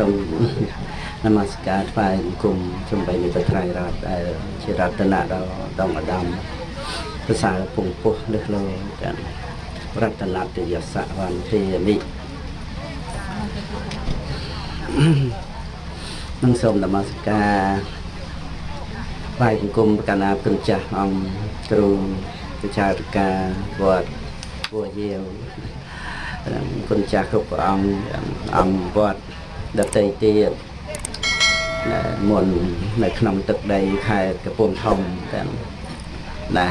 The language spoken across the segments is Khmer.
សូមនមស្ការថ្វាយបង្គំចំបីនៃប្រត្រៃរតដែលជារតនៈដល់ដងអដាមភាសាពងពោះលឹះលោទាំងរតនតយសវន្តិមិនឹងសូមនមស្ការថ្វាយបង្គំកណាគុណចាស់អង្គគ្រូវិចារការវត្តពូយាវគុណចាស់គ្រប់ព្រះអង្គអង្គវត្ត ដតីទៀតមុននៅក្នុងទឹកដីខេត្តកំពង់ធំទាំងណា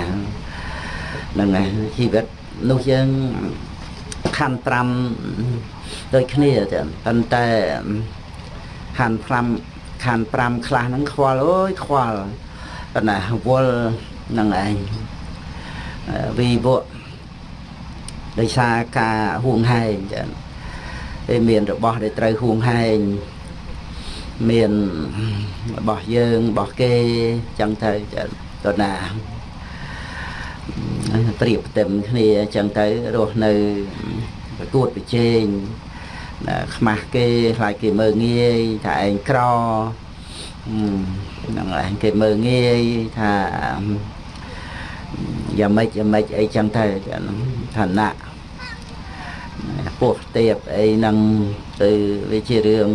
នឹងជីវិតនោះយើងខណ្ឌ5ដូចគ្នាចឹងប៉ុន្តែខណ្ឌ5ខណ្ឌ5ខ្លះហ្នឹងខ្វល់អើយខ្វល់ប៉ុន្តែវល់នឹងឯងវិវៈដោយសារការហួងហែងចឹង គេមានរបស់ដែលត្រូវហួងហែងមានរបស់យើងរបស់គេចឹងទៅទៅណាប្រៀបផ្ទឹមគ្នាចឹងទៅរស់នៅប្រកួតប្រជែងខ្មាស់គេខ្លាចគេមើងងាយថាឯងក្រហ្នឹងឯងគេមើងងាយថាយ៉ាងម៉េចយ៉ាងម៉េចអីចឹងទៅឋានៈ ពោះទៀបអីហ្នឹងទៅវាជារឿង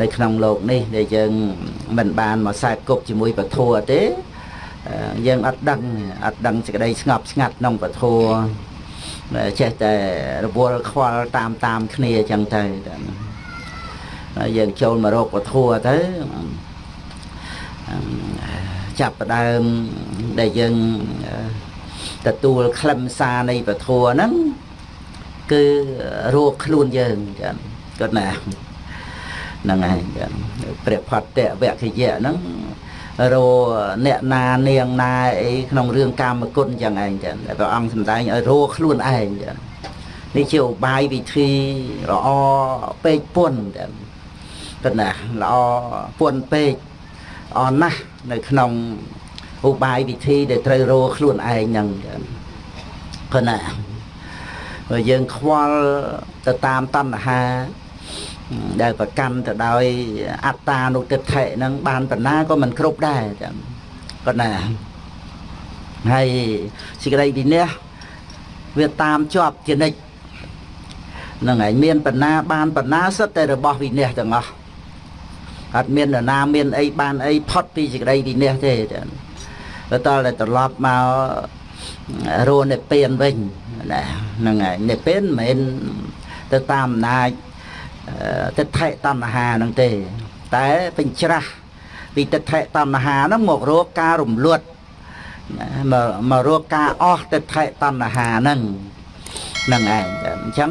នៅក្នុងโลกនេះដែលយើងមិនបានមកខ្សែគប់ជាមួយពធទេយើងអត់ដឹងអត់ដឹងសេចក្តីស្ងប់ស្ងាត់ក្នុងពធចេះតែរវល់ខ្វល់តាមតាមគ្នាអញ្ចឹងទៅយើងចូលមករកពធទៅចាប់ផ្ដើមដែលយើងទទួលខ្លឹមសារនៃពធហ្នឹង គឺរកខ្លួនយើងចាគាត់ណាហ្នឹងហើយព្រះផត្តវគ្គយៈហ្នឹងរអ្នកណានាងណាអីក្នុងរឿងកាមគុណចឹងឯងចឹងព្រះអង្គសម្ដែងឲ្យរកខ្លួនឯងចឹងនេះជាឧបាយវិធីល្អពេកពុនចឹងគាត់ណាល្អពុនពេកអនណាស់នៅក្នុងឧបាយវិធីដែលត្រូវរកខ្លួនឯងហ្នឹងចឹងគាត់ណាបើ យើងខ្វល់ទៅតាមតណ្ហាដែលប្រកាន់ទៅដោយអត្តានុទិដ្ឋិហ្នឹងបានបណ្ណាក៏មិនគ្រប់ដែរចឹងគាត់ណាហើយសេចក្តីវិន័យវាតាមជាប់ជានិច្ចនឹងឯងមានបណ្ណាបានបណ្ណាសិតតែរបស់វិន័យទាំងអស់អត់មាននរណាមានអីបានអីផុតពីសេចក្តីវិន័យទេចឹងទៅតតែត្រឡប់មករស់នៅពៀនវិញ ណាហ្នឹងហើយនិព្វានមិនមែនទៅតាមអំណាចទិដ្ឋិតណ្ហាហ្នឹងទេ តែបញ្ច្រាស់ពីទិដ្ឋិតណ្ហាហ្នឹងមករកការរំលត់មកមករកការអស់ទិដ្ឋិតណ្ហាហ្នឹងហ្នឹងឯងអញ្ចឹង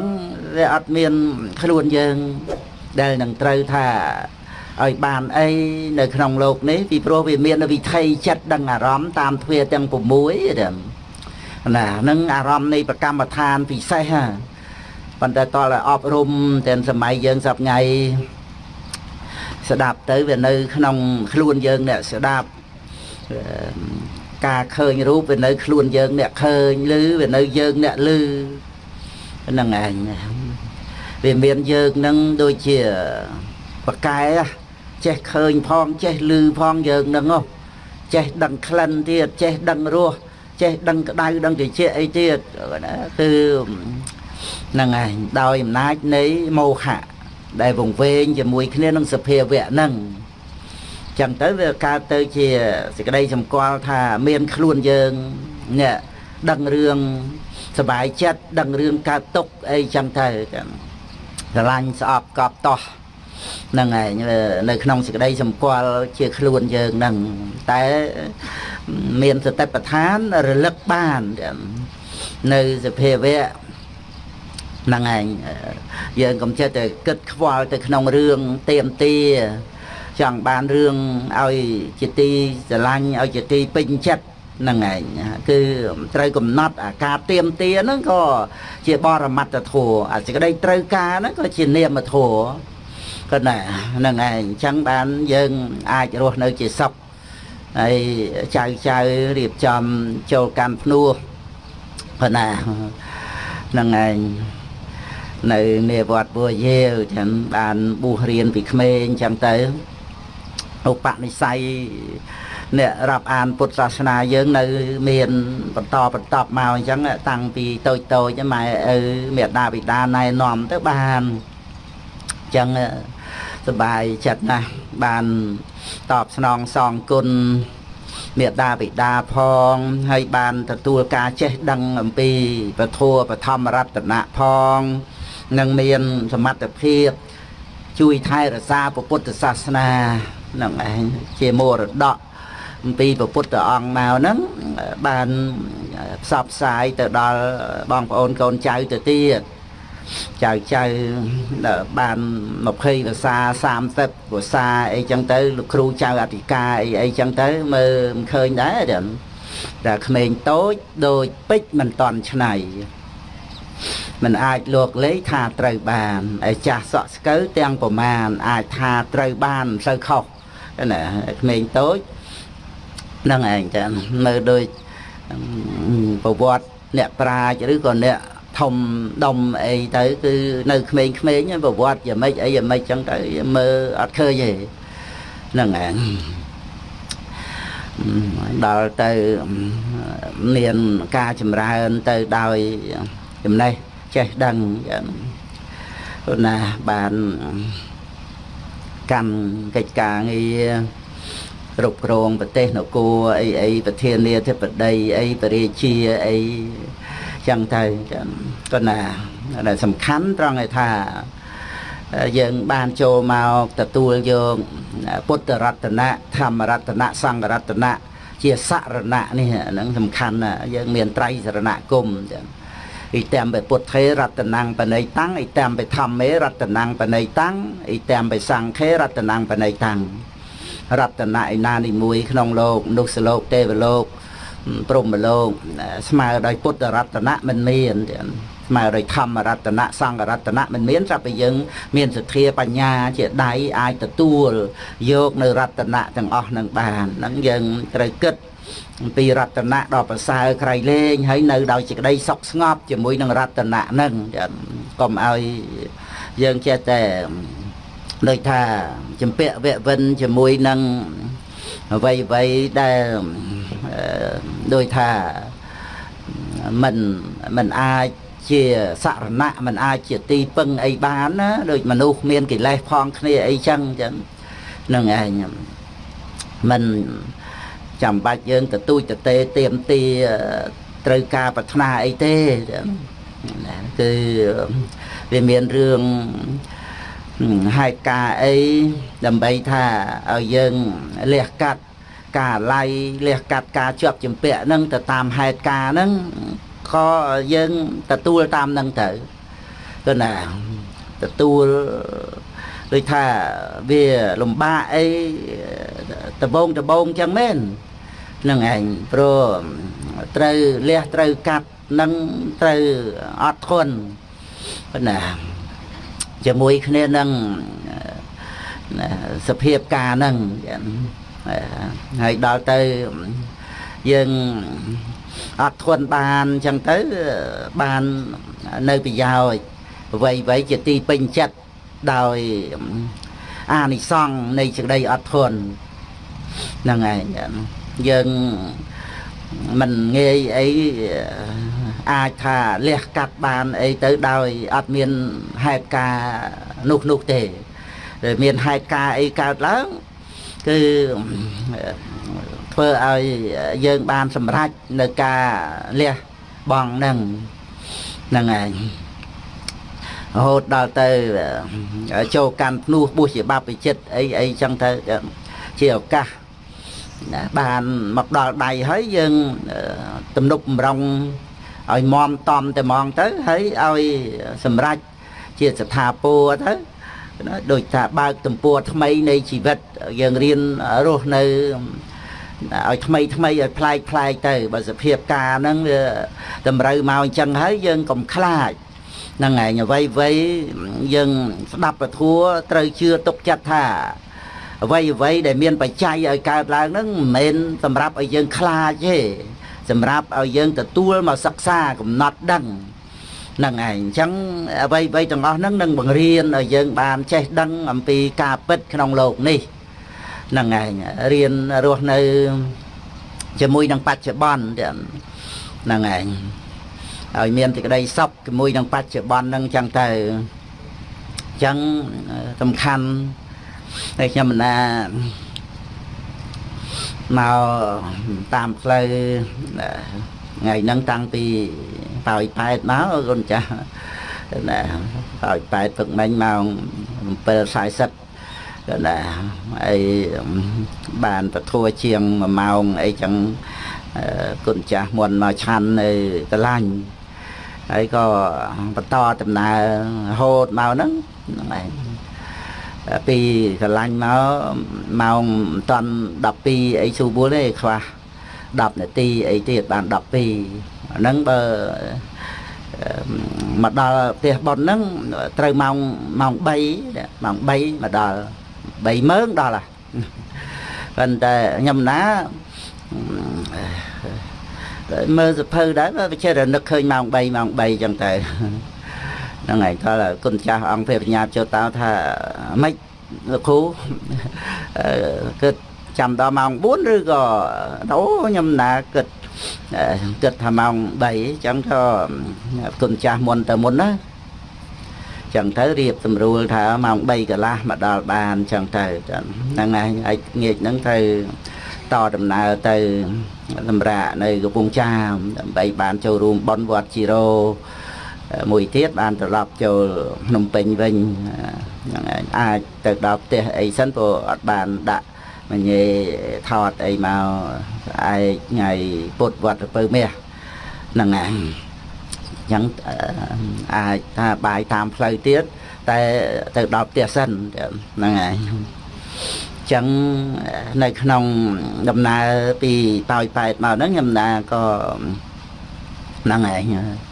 វាអត់មានខ្លួនយើងដែលនឹងត្រូវថាឲ្យបានអីនៅក្នុងโลกនេះពីព្រោះវាមានវិថីចិត្តដឹងអារម្មណ៍តាមទ្វាទាំង6ហ្ នឹងណានឹងអារម្មណ៍នៃប្រកម្មដ្ឋានពិសេសហ្នឹងប៉ុន្តែតើអប់រំទាំងសម័យយើងសប្ងៃស្ដាប់ទៅវានៅ ក្នុង ខ្លួនយើងអ្នកស្ដាប់ការឃើញរូបវានៅ ខ្លួនយើងអ្នកឃើញឬវានៅយើងអ្នកឮហ្នឹងឯងវាមានយើងនឹងដូចជាបកែចេះឃើញផងចេះឮផងយើងនឹងចេះដឹងក្លិនទៀតចេះដឹងរស ចេះដឹងក្តៅដឹងត្រជាក់អីទៀតណាគឺហ្នឹងឯងដោយអំណាចនៃមោហៈដែលវង្វេងជាមួយគ្នានឹងសភាវៈហ្នឹងចឹងទៅវាកើតទៅជាសេចក្តីសម្គាល់ថាមានខ្លួនយើងអ្នកដឹងរឿងសบายចិត្តដឹងរឿងកើតទុកអីចឹងទៅចឹងស្រឡាញ់ស្អប់កប់តោះហ្នឹងឯងនៅក្នុងសេចក្តីសម្គាល់ជាខ្លួនយើងហ្នឹងតែ មានសតិប្បដ្ឋានរលឹកបាននៅសភាវៈហ្នឹងឯងយើងកុំចិត្តតែគិតខ្វល់ទៅក្នុងរឿងទៀមទាចង់បានរឿងឲ្យជាទីស្រឡាញ់ឲ្យជាទីពេញចិត្តហ្នឹងឯងគឺត្រូវកំណត់អាការទៀមទាហ្នឹងក៏ជាបរមត្តធម៌អាសេចក្តីត្រូវការហ្នឹងក៏ជានាមធម៌ក៏ណាហ្នឹងឯងអញ្ចឹងបានយើងអាចរស់នៅជាសុខ ហើយចៅចៅរៀបចំចូលកម្មភ្នោះក៏ណាហ្នឹងឯងនៅនេវត្តបួយាវចឹងបានបួសរៀនពីក្មេងចឹងទៅឧបនិស្ស័យអ្នករាប់អានពុទ្ធសាសនាយើងនៅមានបន្តបន្តមកអញ្ចឹងតាំងពីតូចតូចម៉ែឪមេដាបិតាណែនាំទៅបានអញ្ចឹង សប្បាយចិត្តណាស់បានតបស្នងសងគុណមេដាបិតាផងហើយបានទទួលការចេះដឹងអំពីពធัวបឋមរតនៈផងនឹងមានសមត្ថភាពជួយថែរក្សាពុទ្ធសាសនានឹងឯងជាមរតកអំពីពុទ្ធអង្គមកហ្នឹងបានផ្សព្វផ្សាយទៅដល់បងប្អូនកូនចៅទៅទៀត ចៅចៅបាន20ភាសា30ភាសាអីចឹងទៅលោកគ្រូចៅអធិការអីអីចឹងទៅមើលមិនឃើញដែរតែក្មេងតូចដូចពេជ្រមិនតន់ឆ្នៃมันអាចលោកលេខថាត្រូវបានឯចាស់សក់ស្កូវទាំងប្រមាណអាចថាត្រូវបានមិនសូវខុសណាក្មេងតូចហ្នឹងឯងចាមើលដូចប្រវត្តិអ្នកប្រាជ្ញឬក៏អ្នក ធំដុំអីទៅគឺនៅក្មេងៗប្រវត្តិយ៉ាងម៉េចអីយ៉ាងម៉េចចឹងទៅមើលអត់ឃើញទេហ្នឹងឯងដល់ទៅមានការចម្រើនទៅដោយចំណេះចេះដឹងណាបានកម្មកិច្ចការងារគ្រប់គ្រងប្រទេសនគរអីអីប្រធានាធិបតីអីបរិជាអី ចឹងទៅក៏ណាដែលសំខាន់ត្រង់ឯថាយើងបានចូលមកទទួលយកពុទ្ធរតនៈធម្មរតនៈសង្ឃរតនៈជាសរណៈនេះហ្នឹងសំខាន់ណាយើងមានត្រៃសរណគមចឹងអ៊ីតាមបពុទ្ធេរតនាំងបណៃតាំងអ៊ីតាមបធម្មេរតនាំងបណៃតាំងអ៊ីតាមបសង្ឃេរតនាំងបណៃតាំងរតនៈឯណានីមួយក្នុងលោកមនុស្សលោកទេវលោក ព្រហ្មលោកស្មើដោយពុទ្ធរតនៈមិនមានស្មើដោយធម្មរតនៈសង្ឃរតនៈមិនមានស្រាប់តែយើង មានសទ្ធាបញ្ញាជាដៃអាចទទួលយកនៅរតនៈទាំងអស់នឹងបានហ្នឹងយើងត្រូវគិតអំពីរតនៈដ៏ប្រសើរក្រៃលែងហើយនៅដោយសេចក្តីសុខស្ងប់ជាមួយនឹងរតនៈហ្នឹងកុំឲ្យយើងចេះតែដូចថាចម្ពាក់វៈវិនជាមួយនឹង អ្វីអ្វីដែលដូចថាមិនមិនអាចជាសរណៈមិនអាចជាទីពឹងអីបានណាដូចមនុស្សមានកិលេសផងគ្នាអីចឹងចឹងនឹងឯងមិនចាំបាច់យើងទទូចតទេទៀមទីត្រូវការប្រាថ្នាអីទេគឺវាមានរឿង ហេតុការអីដើម្បីថាឲ្យយើងលះកាត់ការឡៃលះកាត់ការជាប់ចម្ពាក់ហ្នឹងទៅតាមហេតុការហ្នឹងក៏យើងទទួលតាមហ្នឹងទៅគឺណាទទួលដូចថាវាលំបាកអីដបងដបងចឹងមែននឹងឯងព្រោះត្រូវលះត្រូវកាត់នឹងត្រូវអត់ធន់ណា ជាមួយគ្នានឹងសភាពការហ្នឹងហើយដល់ទៅយើងអត់ធន់បានអញ្ចឹងទៅបាននៅប្រយោជន៍អ្វីអ្វីជាទីពេញចិត្តដោយអានិសង្ឃនៃសេចក្តីអត់ធន់ហ្នឹងឯងយើង មិនងាយអីអាចថាលះកាត់បានអីទៅដោយអត់មានហេតុការនោះនោះទេដែលមានហេតុការអីកើតឡើងគឺធ្វើឲ្យយើងបានសម្រេចនៅការលះបង់នឹងហ្នឹងឯងរហូតដល់ទៅចូលកាន់ភ្នោះបុស្សជាបព្វជិតអីអីចឹងទៅជាឱកាស ណាបានមកដល់ដៃហើយយើងទំនប់បំរុងឲ្យមមតំតែហ្មងទៅហើយឲ្យសម្រេចជាស្ថាពរទៅណាដូចថាបើកទំព័រថ្មីនៃជីវិតយើងរៀនរស់នៅឲ្យថ្មីថ្មីឲ្យប្លែកប្លែកទៅបើសភាពការហ្នឹងវាតម្រូវមកអញ្ចឹងហើយយើងកុំខ្លាចហ្នឹងឯងអ្វីអ្វីយើងស្ដាប់ពធัวត្រូវជឿទុកចិត្តថា អ្វីអ្វីដែលមានបច្ច័យឲ្យកើតឡើងហ្នឹងមិនមែនសម្រាប់ឲ្យយើងខ្លាចទេសម្រាប់ឲ្យយើងទទួលមកសិក្សាកំណត់ដឹង ហ្នឹងឯងអញ្ចឹងអ្វីអ្វីទាំងអស់ហ្នឹងនឹងបង្រៀនឲ្យយើងបានចេះដឹងអំពីការពិតក្នុងโลกនេះហ្នឹងឯងរៀនរស់នៅជាមួយនឹងបច្ចុប្បន្នហ្នឹងឯងឲ្យមានសេចក្តីសុខជាមួយនឹងបច្ចុប្បន្នហ្នឹងចឹងទៅអញ្ចឹងសំខាន់ ហើយខ្ញុំណាមកតាមផ្លូវថ្ងៃហ្នឹងតាំងពីប៉ោយប៉ែតមកគុណចាស់ណាប៉ោយប៉ែតព្រឹកមិញម៉ោង7:40ក៏ណាហើយបានពធัวជាង1ម៉ោងអីចឹងគុណចាស់មុនមកឆាន់នៅកលាញ់ហើយក៏បន្តដំណើររហូតមកហ្នឹងហ្នឹងឯង ពីកលាញ់មកម៉ោងមិនតាន់12អីស៊ូបួលទេខ្វះ10នាទីអីទៀតបាន12ហ្នឹងបើមកដល់ផ្ទះប៉ុនហ្នឹងត្រូវម៉ោងម៉ោង3ម៉ោង3មកដល់3ម៉ឺងដល់ហ่ะប៉ុន្តែខ្ញុំណាមើលសភៅដែរវាចេះតែនឹកឃើញម៉ោង3ម៉ោង3ចឹងទៅ ហ្នឹងហើយតើគុណចាស់អង្គព្រះបញ្ញាចូលតោថាម៉េចលោកគ្រូគិតចាំដល់ម៉ោង4ឬក៏អូខ្ញុំណាគិតគិតថាម៉ោង3អញ្ចឹងក៏គុណចាស់មុនទៅមុនណាចឹងទៅរៀបស្រួលថាម៉ោង3កន្លះមកដល់បានចឹងទៅហ្នឹងហើយឯងាកហ្នឹងទៅតដំណើរទៅសម្រាប់នៅកំពង់ចាមដើម្បីបានចូលរួមបន់វត្តជីរោ មួយទៀតបានត្រឡប់ចូលភ្នំពេញវិញហ្នឹងឯងអាចទៅដល់ផ្ទះអីសិនព្រោះអត់បានដាក់មញេថតអីមកឯថ្ងៃពុទ្ធវត្តពៅមាសហ្នឹងឯងចឹងអាចថាបាយតាមផ្លូវទៀតតែទៅដល់ផ្ទះសិនហ្នឹងហើយចឹងនៅក្នុងដំណើរពីប៉ោយប៉ែតមកហ្នឹងខ្ញុំណាក៏ហ្នឹងឯង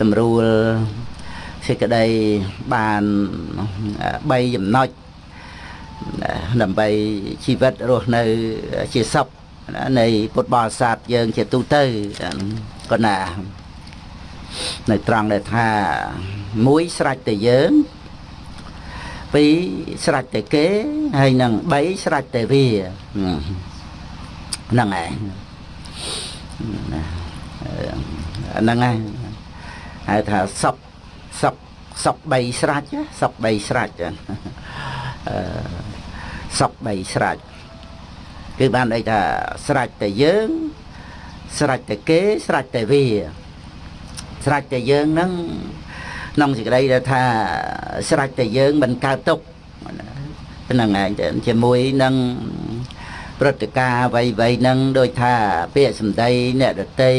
ស្រួលសេចក្តីបាន3ចំណុចដើម្បីជីវិតរស់នៅជាសុខនៃពុទ្ធបរិស័ទយើងជាទូទៅក៏ណានៅត្រង់ដែលថាមួយស្រេចតែយើងពីរស្រេចតែគេហើយនឹង3ស្រេចតែវាហ្នឹងឯងហ្នឹងឯង ហៅថាសពសពសព3ស្រេចសព3ស្រេចអឺសព3ស្រេចគឺបានន័យថាស្រេចតែយើងស្រេចតែគេស្រេចតែវាស្រេចតែយើងនឹងក្នុងសេចក្តីដែលថាស្រេចតែយើងមិនកើតទុកហ្នឹងឯងជាមួយនឹងព្រឹត្តិការណ៍អ្វីអ្វីហ្នឹងដូចថាពាក្យសម្ដីអ្នកដតី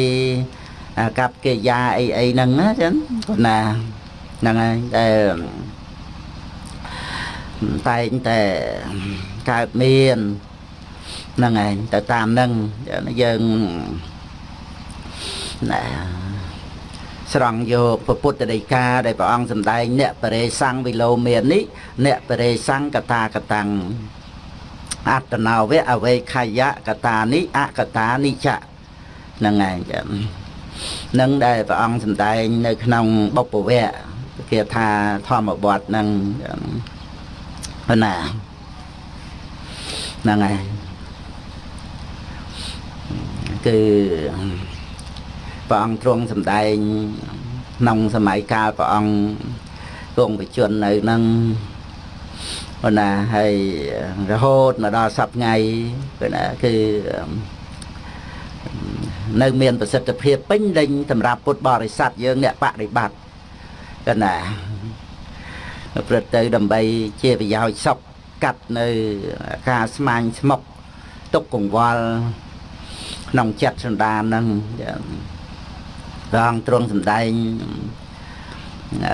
កັບកិរិយាអីអីហ្នឹងណាចឹងគាត់ណាហ្នឹងហើយតែតែងតែកើតមានហ្នឹងឯងទៅតាមហ្នឹងយើងណាស្រង់យកពុទ្ធដីកាដែលព្រះអង្គសម្ដែងអ្នកបរិសੰងវិលោមាននេះអ្នកបរិសੰងកតាកតាំងអត្តនោវៈអវេខយៈកតានិអកតានិចៈហ្នឹងឯងចឹង នឹងដែលព្រះអង្គសម្ដែងនៅក្នុងបុព្វវៈគេថាធម្មបទហ្នឹងណាហ្នឹងហើយគឺព្រះអង្គទ្រង់សម្ដែងក្នុងសម័យកាលព្រះអង្គគង់បជននៅនឹងប៉ុន្តែហើយរហូតមកដល់សប្ថ្ងៃគឺណាគឺ នៅមានប្រសិទ្ធភាពពេញលេញសម្រាប់ពុទ្ធបរិស័ទយើងអ្នកបដិបត្តិកណាព្រឹត្តទៅដើម្បីជាប្រយោជន៍សុខកាត់នៅការស្មាញស្មុកទុកកង្វល់ក្នុងចិត្តសន្តានហ្នឹងព្រះអង្គទ្រង់សម្ដែង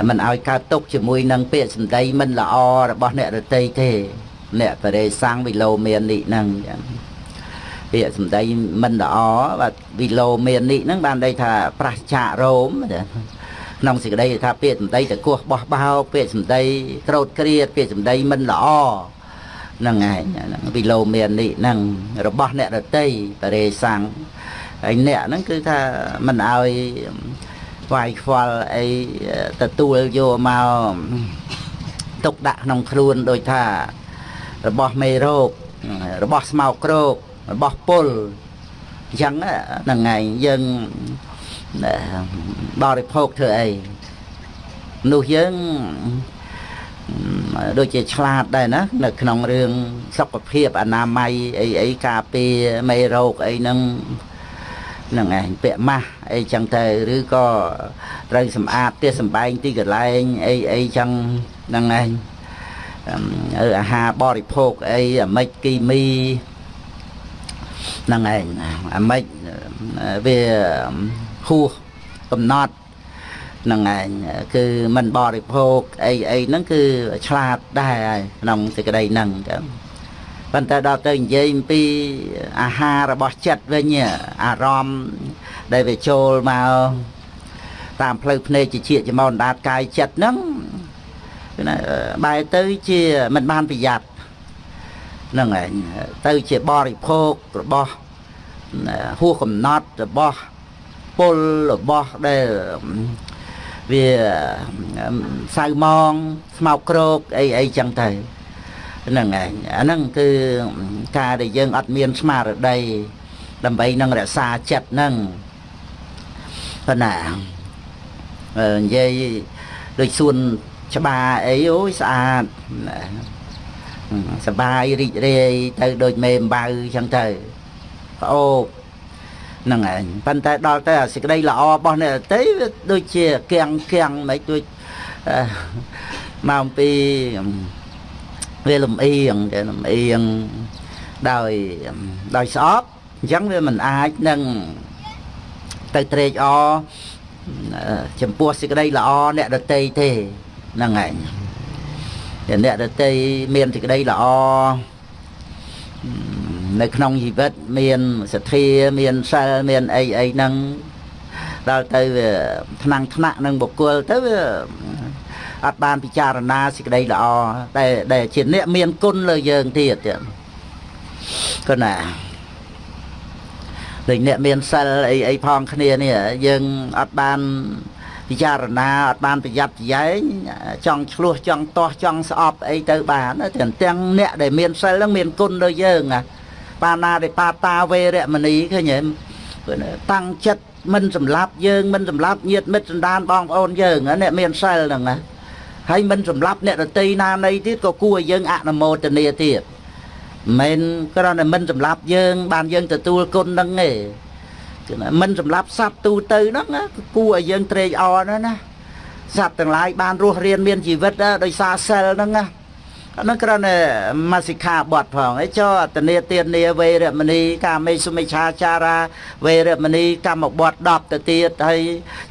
មិនឲ្យកើតទុកជាមួយនឹងពាក្យសម្ដីមិនល្អរបស់អ្នករតីទេ អ្នកបរិសੰងវិលោមាននេះហ្នឹង ពាក្យសម្ដីមិនល្អបាទវិលោមាននេះហ្នឹងបានន័យថាប្រះចាករោមក្នុងសេចក្តីថាពាក្យសម្ដីតកោះបោះបោកពាក្យសម្ដីក្រោតគ្រៀតពាក្យសម្ដីមិនល្អហ្នឹងឯងវិលោមាននេះហ្នឹងរបស់អ្នករតីបរិសੰងហើយអ្នកហ្នឹងគឺថាមិនឲ្យវាយខ្វល់អីទទួលយកមកទុកដាក់ក្នុងខ្លួនដូចថារបស់មេរោគរបស់ស្មោកគ្រោក របស់ពុលអញ្ចឹងហ្នឹងឯងយើងបរិភោគធ្វើអីនោះយើងដូចជាឆ្លាតដែរណានៅក្នុងរឿងសុខភាពអនាម័យអីអីការពារមេរោគអីហ្នឹងហ្នឹងឯងពាក់ម៉ាស់អីចឹងទៅឬក៏ត្រូវសម្អាតផ្ទះសម្បែងទីកន្លែងអីអីចឹងហ្នឹងឯងអាហារបរិភោគអីអាម៉េចគីមី ហ្នឹងឯងអាម៉េចវាហួសកំណត់ហ្នឹងឯងគឺមិនបរិភោគអីអីហ្នឹងគឺឆ្លាតដែរហើយក្នុងសេចក្តីហ្នឹងចឹងប៉ុន្តែដល់ទៅនិយាយអំពីអាហាររបស់ចិត្តវិញអារម្មណ៍ដែលវាចូលមកតាមផ្លូវភ្នែកជាជាចំោនដាតកាយចិត្តហ្នឹងគឺណាបែរទៅជាមិនបានប្រយ័ត្ន ហ្នឹងឯងទៅជាបរិភោគរបស់ហួសកំណត់របស់ពលរបស់ដែលវាសៅម៉ងស្មោកគ្រោកអីអីចឹងទៅហ្នឹងឯងអាហ្នឹងគឺការដែលយើងអត់មានស្មារតីដើម្បីនឹងរក្សាចិត្តហ្នឹងប៉ុណ្ណានិយាយដូចសួនច្បារអីអូយស្អាត សបាយរីករាយទៅដូចមេអំបៅចឹងទៅប្អូបហ្នឹងឯងប៉ុន្តែដល់ទៅអាសេចក្តីល្អរបស់អ្នកតីវាដូចជាកៀងកៀងមិនដូចមកអំពីវាលំអៀងតែលំអៀងដោយដោយស្អប់អញ្ចឹងវាមិនអាចនឹងទៅត្រេកអរចំពោះសេចក្តីល្អអ្នកដតីទេហ្នឹងឯង អ្នកដតីមានសេចក្តីល្អនៅក្នុងជីវិតមានសទ្ធាមានសិលមានអីអីហ្នឹងដល់ទៅវាថ្នាំងថ្នាក់នឹងបុគ្គលទៅវាអត់បានពិចារណាសេចក្តីល្អតែដែលជាអ្នកមានគុណលើយើងទៀតទៀតគណាដូចអ្នកមានសិលអីអីផងគ្នានេះយើងអត់បាន ពិចារណាអត់បានប្រយ័ត្នប្រយែងចង់ឆ្លោះចង់ទាស់ចង់ស្អប់អីទៅបានទាំងទាំងអ្នកដែលមានសិលហ្នឹងមានគុណលើយើងណាបាណារិបាតាវេរមណីឃើញទេតាំងចិត្តមិនសម្លាប់យើងមិនសម្លាប់ញាតិមិត្តសន្តានបងប្អូនយើងអ្នកមានសិលហ្នឹងណាហើយមិនសម្លាប់អ្នករតីណានៃទៀតក៏គួរឲ្យយើងអនុមោទនាទៀតមិនគ្រាន់តែមិនសម្លាប់យើង បានយើងទទួលគុណហ្នឹងទេគឺ មិនសម្លាប់សត្វទូទៅហ្នឹងគួរឲ្យយើងត្រេកអរណាស់ណាសត្វទាំងឡាយបានរស់រៀនមានជីវិតដោយសារសិលហ្នឹងណាអានោះគ្រាន់តែមកសិក្ខាបទផងអីចោតនេទានាវេរមណីកាមេសុមិឆាចារាវេរមណីកម្មបទ10ទៅទៀតហើយ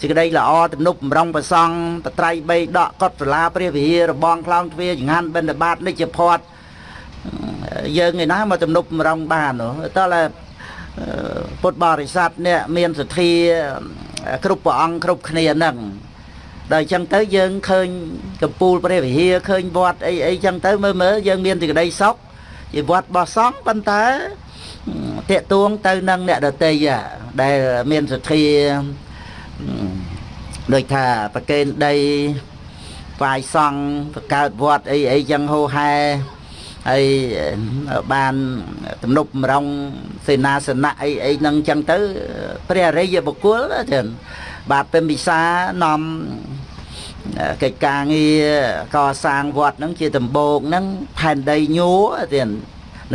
សេចក្តីល្អទំនុកបំរុងប្រសង់បត្រៃ3ដកកត់សាលាព្រះវិហាររបងខ្លងទ្វាចង្ហាន់បិណ្ឌបាតនិច្ចផាត់យើងឯណាមកទំនុកបំរុងបានតើតែ ពុទ្ធបរិស័ទនេះមានសទ្ធាគ្រប់ព្រះអង្គគ្រប់គ្នាហ្នឹងដល់អញ្ចឹងទៅយើងឃើញកំពូលព្រះវិហារឃើញវត្តអីអីចឹងទៅមើលមើលយើងមានសេចក្តីសុខជាវត្តបោះសង់ប៉ុន្តែតេតួងទៅនឹងអ្នកដតីដែលមានសទ្ធាដូចថាប្រកេនដីវាយសង់បង្កើតវត្តអីអីចឹងហូហែ ហើយបានទំនប់មរងសេនាសនៈអីអីហ្នឹងចឹងទៅ ព្រះអរិយបុគ្គលចឹងបាទពេញវិសានាំកិច្ចការងារកសាងវត្តហ្នឹងជាដំបូងហ្នឹងផែនដីញួរទៀត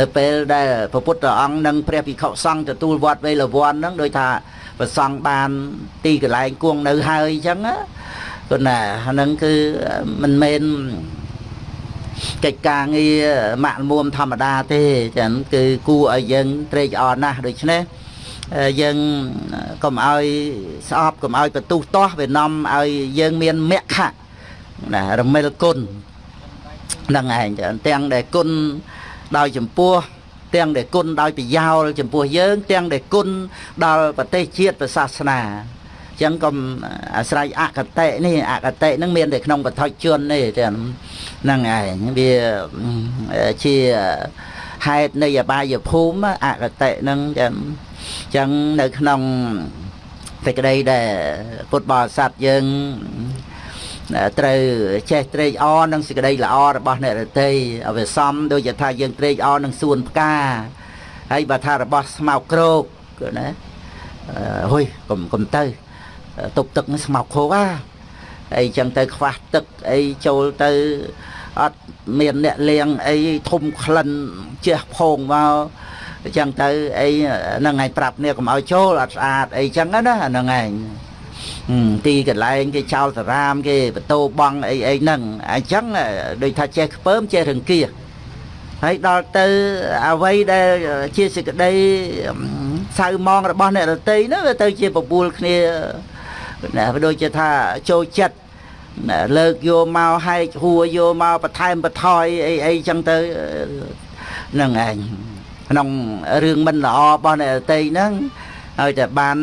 នៅពេលដែលព្រះពុទ្ធអង្គនិងព្រះភិក្ខុសង្ឃទទួលវត្តវេលវ័នហ្នឹងដោយថាប្រសង់បានទីកន្លែងគង់នៅហើយអញ្ចឹងគឺណាហ្នឹងគឺមិនមែន កិច្ចការងារម៉ាក់មុំធម្មតាទេចឹងគឺគួរឲ្យយើងត្រេកអរណាស់ដូច្នេះយើងកុំឲ្យស្អប់កុំឲ្យបន្ទុះទាស់វានាំឲ្យយើងមានមគ្គណារមិលគុណហ្នឹងឯងទាំងដែលគុណដោយចំពោះទាំងដែលគុណដោយប្រយោលចំពោះយើង ទាំងដែលគុណដល់ប្រទេសជាតិប្រសាសនាអញ្ចឹងកុំអាស្រ័យអកតេនេះអកតេហ្នឹងមានតែក្នុងបឋិជនទេទាំងហ្នឹងឯងវាជាហេតុនៃអបាយភូមិអកតេហ្នឹងចឹងចឹងនៅក្នុងសេចក្តីដែលពុទ្ធបរិស័ទយើងត្រូវចេះត្រេកអរនឹងសេចក្តីល្អរបស់អ្នករតីឲ្យវាសមដូចជាថាយើងត្រេកអរនឹងសួនផ្កាហើយបើថារបស់ស្មោកគ្រោកណាហុយកុំកុំទៅ ទុបទឹកនឹងស្មោកខោអាអីចឹងទៅខ្វះទឹកអីចូលទៅអត់មានអ្នកលៀងអីធំក្លិនជះផងមកអញ្ចឹងទៅអីហ្នឹងឯងប្រាប់នេះកុំឲ្យចូលអត់ស្អាតអីចឹងណាហ្នឹងឯងទីកន្លែងគេចោលសារាមគេបតោបងអីអីហ្នឹងអញ្ចឹងដូចថាចេះខ្ពើមចេះរង្គៀសហើយដល់ទៅអ្វីដែលជាសេចក្តីសៅមងរបស់អ្នករតីនោះវាទៅជាបបួលគ្នា ណាដូចជាថាចូលចិត្តលើកយកមកហែកហួរយកមកបន្ថែមបន្ថយអីអីចឹងទៅហ្នឹងឯងក្នុងរឿងមិនល្អរបស់អ្នករតីហ្នឹងហើយតែបាន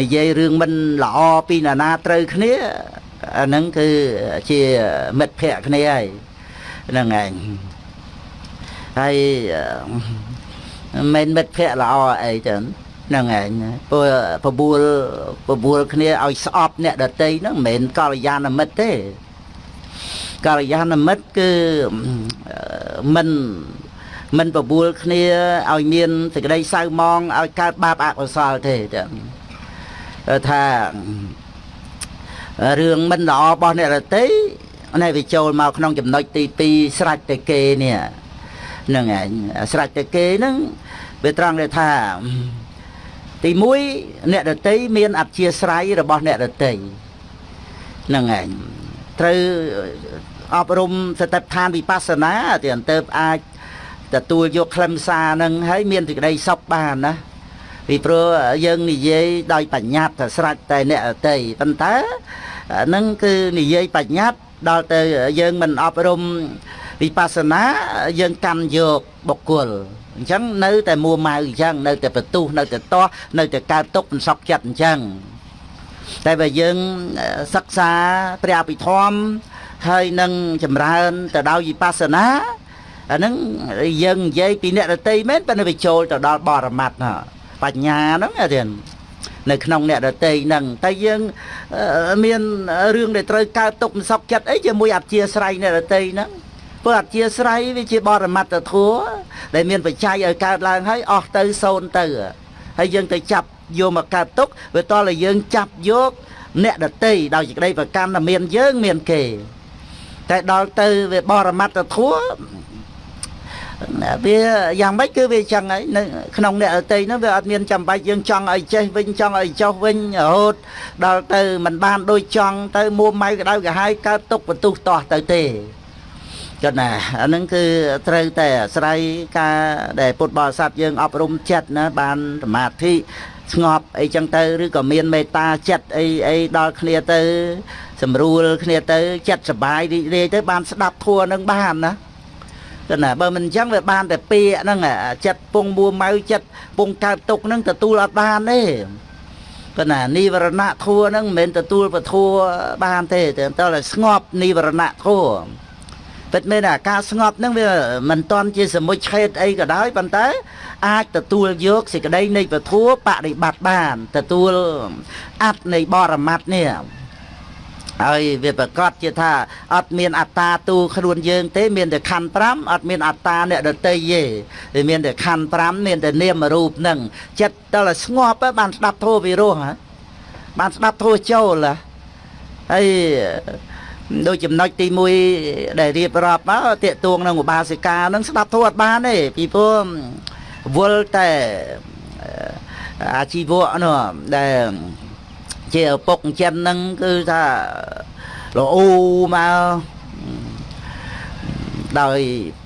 និយាយរឿងមិនល្អពីណានាត្រូវគ្នាអាហ្នឹងគឺជាមិត្តភក្តិគ្នាហើយហ្នឹងឯងហើយមិនមិត្តភក្តិល្អអីចឹង ហ្នឹងឯងព្រោះបបួលបបួលគ្នាឲ្យស្អប់អ្នកដតីហ្នឹងមិនមែនកល្យាណមិត្តទេកល្យាណមិត្តគឺមិនមិនបបួលគ្នាឲ្យមានសេចក្តីសៅមងឲ្យកើតបាបអកុសលទេចឹងថារឿងមិនល្អរបស់អ្នករតីនេះវាចូលមកក្នុងចំណុចទី2ស្រេចតែគេនេះហ្នឹងឯងស្រេចតែគេហ្នឹងវាត្រង់ដែលថា ទី1អ្នករតីមានអធិស្រ័យរបស់អ្នករតីហ្នឹងឯងត្រូវអប់រំសតិប្បដ្ឋានវិបស្សនាទីអន្តើបអាចទទួលយកខ្លឹមសារហ្នឹងហើយមានសេចក្តីសុខបានណាពីព្រោះយើងនិយាយដោយបញ្ញត្តិតែស្រេចតែអ្នកអតីប៉ុន្តែហ្នឹងគឺនិយាយបញ្ញត្តិដល់ទៅយើងមិនអប់រំ វិបស្សនាយើងកាន់យកបុគ្គលអញ្ចឹងនៅតែមួម៉ៅអញ្ចឹងនៅតែបន្ទុះនៅតែតោះនៅតែកើតទុកមិនសក់ចិត្តអញ្ចឹងតែបើយើងសិក្សាព្រះអភិធម្មហើយនឹងចម្រើនទៅដោយវិបស្សនាអាហ្នឹងយើងនិយាយពីអ្នករតីមែនប៉ុន្តែវាចូលទៅដល់បរមត្តបញ្ញាហ្នឹងអាទៀតនៅក្នុងអ្នករតីហ្នឹងតែយើងមានរឿងដែលត្រូវកើតទុកមិនសក់ចិត្តអីជាមួយអធិស្រ័យអ្នករតីហ្នឹង ព្រោះអធិស្ឋ័យវាជាបរមត្តធัวដែលមានបច្ច័យឲ្យកើតឡើងហើយអស់ទៅសូន្យទៅហើយយើងទៅចាប់យកមកកើតទុកវាតតែយើងចាប់យកអ្នកដតីដោយសេចក្តីប្រកាន់ថាមានយើងមានគេតែដល់ទៅវាបរមត្តធัวវាយ៉ាងម៉េចគឺវាចឹងហើយនៅក្នុងអ្នកអតីនោះវាអត់មានចាំបាច់យើងចង់ឲ្យចេះវិញចង់ឲ្យចោះវិញរហូតដល់ទៅមិនបានដូចចង់ទៅមួម៉ៅក្តៅក្រហាយកើតទុកបន្ទុះតោះទៅទេ ចឹងណាអានឹងគឺត្រូវតែអាស្រ័យការដែលពុទ្ធបរិស័ទយើងអប់រំចិត្តណាបានសមាធិស្ងប់អីចឹងទៅឬក៏មានមេត្តាចិត្តអីអីដល់គ្នាទៅស្រួលគ្នាទៅចិត្តសុបាយរីករាយទៅបានស្ដាប់ធัวនឹងបានណាចឹងណាបើមិនអញ្ចឹងវាបានតែពាក្យហ្នឹងចិត្តពងមួម៉ៅចិត្តពងកើតទុកហ្នឹងទទួលអត់បានទេប៉ុន្តែនិវរណៈធัวហ្នឹងមិនមែនទទួលពធัวបានទេតែតើស្ងប់និវរណៈធัว ពិតមែនថាការស្ងប់ហ្នឹងវាមិនតន់ជាសមុជឆេតអីក៏ដោយប៉ុន្តែ អាចទទួលយកសេចក្តីនៃពធัวបប្រតិបត្តិបាន ទទួលអត្តនៃបរមត្តនេះហើយវាប្រកាសជាថាអត់មានអត្តាទូខ្លួនយើងទេមានតែខណ្ឌ5អត់មានអត្តាអ្នកដតីទេវាមានតែខណ្ឌ5មានតែនាមរូបហ្នឹងចិត្តដល់ស្ងប់បានស្ដាប់ធម៌វិរោះបានស្ដាប់ធម៌ចូលហើយ ដូចចំណុចទី1ដែលរៀបរាប់មកតេតួងនឹងឧបាសិកានឹងស្ដាប់ធម៌អត់បានទេពីព្រោះវល់តែអាជីវៈនោះដែលជាឪពុកចិនហ្នឹងគឺថាលោអ៊ូមកដោយ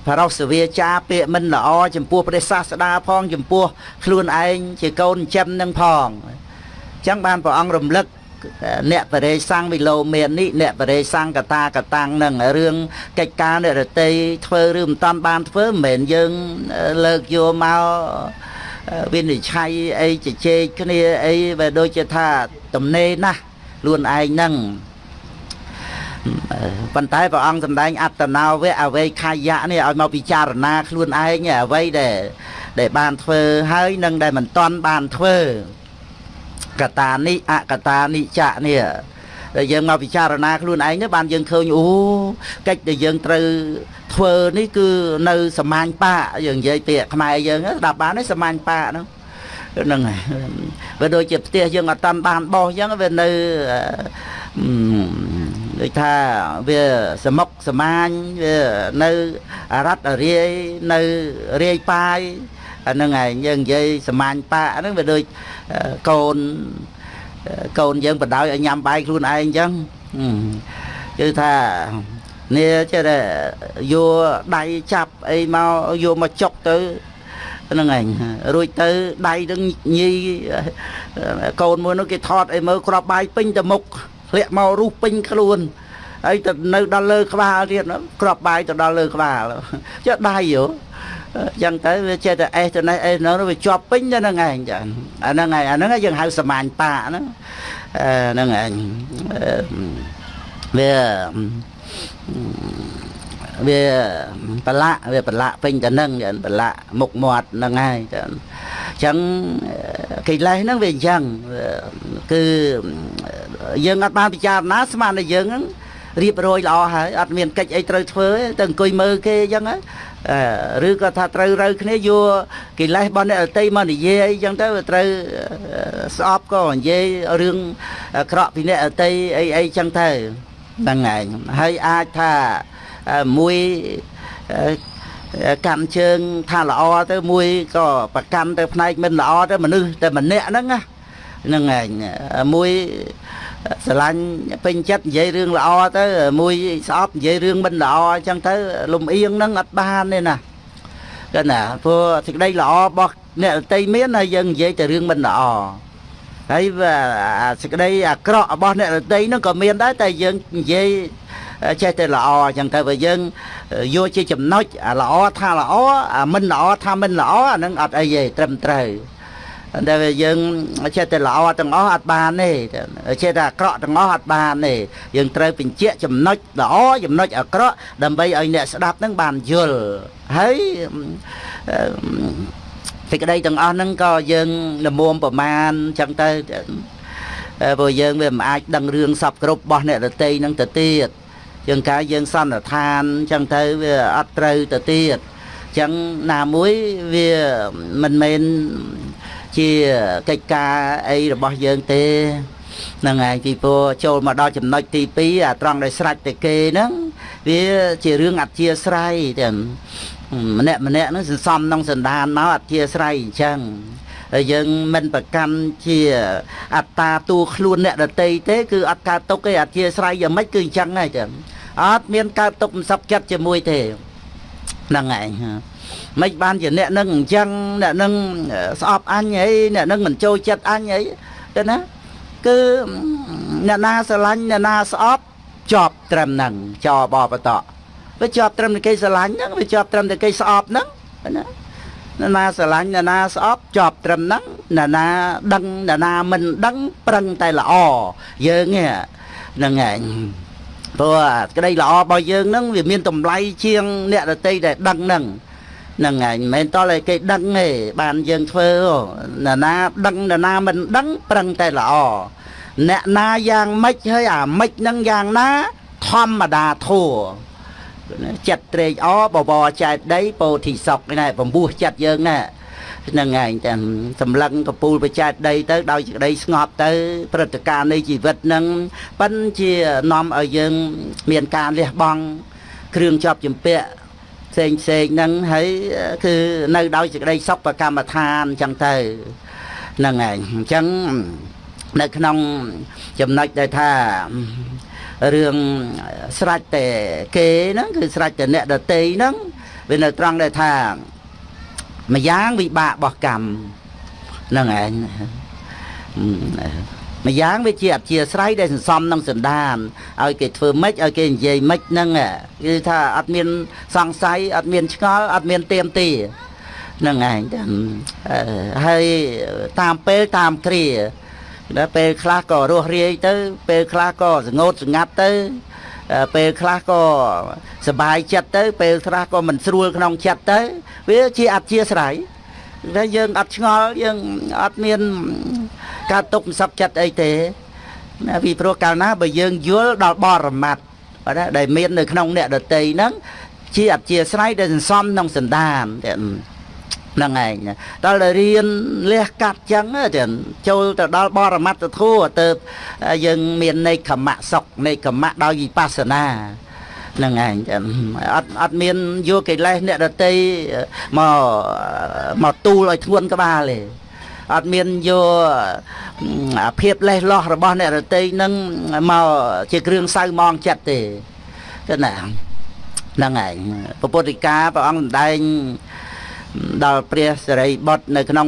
បរោសវាចាពាក្យមិនល្អចំពោះព្រះសាស្តាផង ចំពោះខ្លួនឯងជាកូនចិននឹងផងអញ្ចឹងបានព្រះអង្គរំលឹក អ្នកបរិសੰងវិលោមាននេះអ្នកបរិសੰងកតាកតាំងនឹងរឿងកិច្ចការអ្នករតីធ្វើឬមិនតាន់បានធ្វើមិនមែនយើងលើកយកមកវិនិច្ឆ័យអីជជែកគ្នាអីបើដូចជាថាទំនេរណាស់ខ្លួនឯងហ្នឹងប៉ុន្តែព្រះអង្គសម្ដែងអត្តនោវៈអវេខាយៈនេះឲ្យមកពិចារណាខ្លួនឯងអ្វីដែលដែលបានធ្វើហើយនឹងដែលមិនទាន់បានធ្វើ កតានិអកតានិចៈនេះដែលយើងមកពិចារណាខ្លួនឯងទៅបានយើងឃើញអូកិច្ចដែលយើងត្រូវធ្វើនេះគឺនៅសមាញ់បាយើងនិយាយពាក្យខ្មែរយើងស្ដាប់បានទេសមាញ់បាហ្នឹងហ្នឹងហើយវាដូចជាផ្ទះយើងអត់តាន់បានបោះអញ្ចឹងវានៅដូចថាវាសមុកសមាញវានៅរ៉ាត់រាយនៅរាយប៉ាយ អាហ្នឹងឯងយើងនិយាយសមាញ់ប៉ាហ្នឹងវាដូចកូនកូនយើងបដ ாய் ឲ្យញ៉ាំបាយខ្លួនឯងអញ្ចឹងគឺថានេះចេះតែយកដៃចាប់អីមកយកមកចុកទៅហ្នឹងឯងរួចទៅដៃនឹងញីកូនមួយនោះគេថតអីមើលក្របបាយពេញទៅមុខធ្លាក់មករុះពេញខ្លួនហើយទៅនៅដល់លើក្បាលទៀតក្របបាយទៅដល់លើក្បាលចេះដៃយោ ចឹងទៅវាចេះតែអេសទៅនេះអេសនោះវាជាប់ពេញទៅហ្នឹងឯងចាអាហ្នឹងឯងអាហ្នឹងយើងហៅសមាញ់តាហ្នឹងហ្នឹងឯងវាវាប្រឡាក់វាប្រឡាក់ពេញទៅនឹងប្រឡាក់មុខមាត់ហ្នឹងហើយចឹងចឹងកិលេសហ្នឹងវាអញ្ចឹងគឺយើងអត់បានពិចារណាស្មានតែយើងហ្នឹងរៀបរយល្អហើយអត់មានកិច្ចអីត្រូវធ្វើទៅអង្គុយមើលគេអញ្ចឹង ឬក៏ថាត្រូវរើគ្នាយកកិលេសរបស់អ្នកអតីមកនិយាយអីចឹងទៅត្រូវស្អប់ក៏និយាយរឿងក្រក់ពីអ្នកអតីអីអីចឹងទៅហ្នឹងឯងហើយអាចថាមួយកម្មជើងថាល្អទៅមួយក៏ប្រកាន់ទៅផ្នែកមិនល្អទៅមនុស្សតែម្នាក់ហ្នឹង ហ្នឹងឯងមួយស្រឡាញ់ពេញចិត្តនិយាយរឿងល្អទៅមួយស្អប់និយាយរឿងមិនល្អអញ្ចឹងទៅលំអៀងហ្នឹងអត់បានទេណាកណាព្រោះសេចក្តីល្អរបស់អ្នកដតីមានហើយយើងនិយាយតែរឿងមិនល្អហើយសេចក្តីអាក្រក់របស់អ្នកដតីហ្នឹងក៏មានដែរតែយើងនិយាយចេះតែល្អអញ្ចឹងទៅបើយើងយកជាចំណុចអាល្អថាល្អអាមិនល្អថាមិនល្អអានឹងអត់អីទេត្រឹមត្រូវ តែយើងចេះតែល្អទាំងអស់អត់បានទេចេះតែអាក្រក់ទាំងអស់អត់បានទេយើងត្រូវបញ្ជាក់ចំណុចល្អចំណុចអាក្រក់ដើម្បីឲ្យអ្នកស្ដាប់នឹងបានយល់ហើយសេចក្តីទាំងអស់ហ្នឹងក៏យើងលមុំប្រមាណចឹងទៅព្រោះយើងវាមិនអាចដឹងរឿងសពគ្រប់របស់អ្នកដតីហ្នឹងទៅទៀតយើងកាយយើងសន្និដ្ឋានចឹងទៅវាអត់ត្រូវទៅទៀតចឹងណាមួយវាមិនមែន ជាកិច្ចការអីរបស់យើងទេហ្នឹងឯងពីព្រោះចូលមកដល់ចំណុចទី2អាត្រង់ដែលស្រេចតែគេហ្នឹងវាជារឿងអធិស្ស្រ័យទាំងម្នាក់ម្នាក់ហ្នឹងសន្សំក្នុងសន្តានមកអធិស្ស្រ័យអញ្ចឹងហើយយើងមិនប្រកាន់ជាអត្តាតួខ្លួនអ្នកដតីទេគឺអត់កើតទុកទេអធិស្ស្រ័យយ៉ាងម៉េចគឺអញ្ចឹងហើយចឹងអត់មានកើតទុកមិនសក់ចិត្តជាមួយទេហ្នឹងឯង មិនបានជាអ្នកនឹងអញ្ចឹងអ្នកនឹងស្អប់អញអីអ្នកនឹងមិនចូលចិត្តអញអីទៅណាគឺអ្នកណាស្រឡាញ់អ្នកណាស្អប់ជាប់ត្រឹមហ្នឹងចបបតវាជាប់ត្រឹមតែគេស្រឡាញ់ហ្នឹងវាជាប់ត្រឹមតែគេស្អប់ហ្នឹងណាអ្នកណាស្រឡាញ់អ្នកណាស្អប់ជាប់ត្រឹមហ្នឹងអ្នកណាដឹងអ្នកណាមិនដឹងប្រឹងតែល្អយើងហ្នឹងឯងព្រោះក្តីល្អរបស់យើងហ្នឹងវាមានតម្លៃជាងអ្នកដតីដែលដឹងហ្នឹង ហ្នឹងហើយមិនមែនតឲ្យគេដឹងទេបានយើងធ្វើណាណាដឹងណាណាមិនដឹងប្រឹងតែល្អអ្នកណាយ៉ាងម៉េចហើយអាម៉េចហ្នឹងយ៉ាងណាធម្មតាធัวចិត្តត្រេកអរបបរចែកដីពោធិសុខណែបំពោះចិត្តយើងណែហ្នឹងឯងតែសម្លឹងកពូលបច្ចែកដីទៅដោយសេចក្តីស្ងប់ទៅព្រឹត្តិការណ៍នៃជីវិតហ្នឹងប៉ិនជានាំឲ្យយើងមានការលះបង់គ្រឿងជាប់ជំពាក់ ផ្សេងផ្សេងហ្នឹងហើយគឺនៅដោយសេចក្តីសុខប្រកម្មដ្ឋានអញ្ចឹងទៅហ្នឹងឯងអញ្ចឹងនៅក្នុងចំណុចដែលថារឿងស្រេចតែគេហ្នឹងគឺស្រេចតែអ្នកដតីហ្នឹងវានៅត្រង់ដែលថាម្យ៉ាងវិបាករបស់កម្មហ្នឹងឯង ម្យ៉ាងវាជាអធិស្ស្រ័យដែលសន្សំនឹងសន្តានឲ្យគេធ្វើម៉េចឲ្យគេនិយាយម៉េចហ្នឹងគឺថាអត់មានសង្ស័យអត់មានឆ្ងល់អត់មានទៀមទីហ្នឹងឯងហើយតាមពេលតាមគ្រាដល់ពេលខ្លះក៏រស់រាយទៅ ពេលខ្លះក៏សងោតស្ងាត់ទៅពេលខ្លះក៏សบายចិត្តទៅ ពេលខ្លះក៏មិនស្រួលក្នុងចិត្តទៅវាជាអធិស្ស្រ័យ តែយើងអត់ឆ្ងល់យើងអត់មាន ការទុកសັບចិត្តអីទេណាពីព្រោះកាលណាបើយើងយល់ដល់បរមត្តបាទដែលមាននៅក្នុងអ្នកដតីហ្នឹងជាអធិស្ស្រ័យដែលសន្សំក្នុងសន្តានហ្នឹងឯងដល់តែរៀនលះកាត់ចឹងទៅចូលទៅដល់បរមត្តធัวទៅយើងមាននៃខមៈសុខនៃខមៈដោយវិបស្សនាហ្នឹងឯងចឹងអត់អត់មានយកកិលេសអ្នកដតីមកមកទូលឲ្យធ្ងន់ក្បាលទេអត់មានយកភាពលេះលោះរបស់អ្នករតីនឹងមកជាគ្រឿងសៅមងចិត្តទេចឹងណាហ្នឹងឯងពុទ្ធិកាព្រះអង្គសម្ដែងដល់ព្រះសិរីបុត្រនៅក្នុង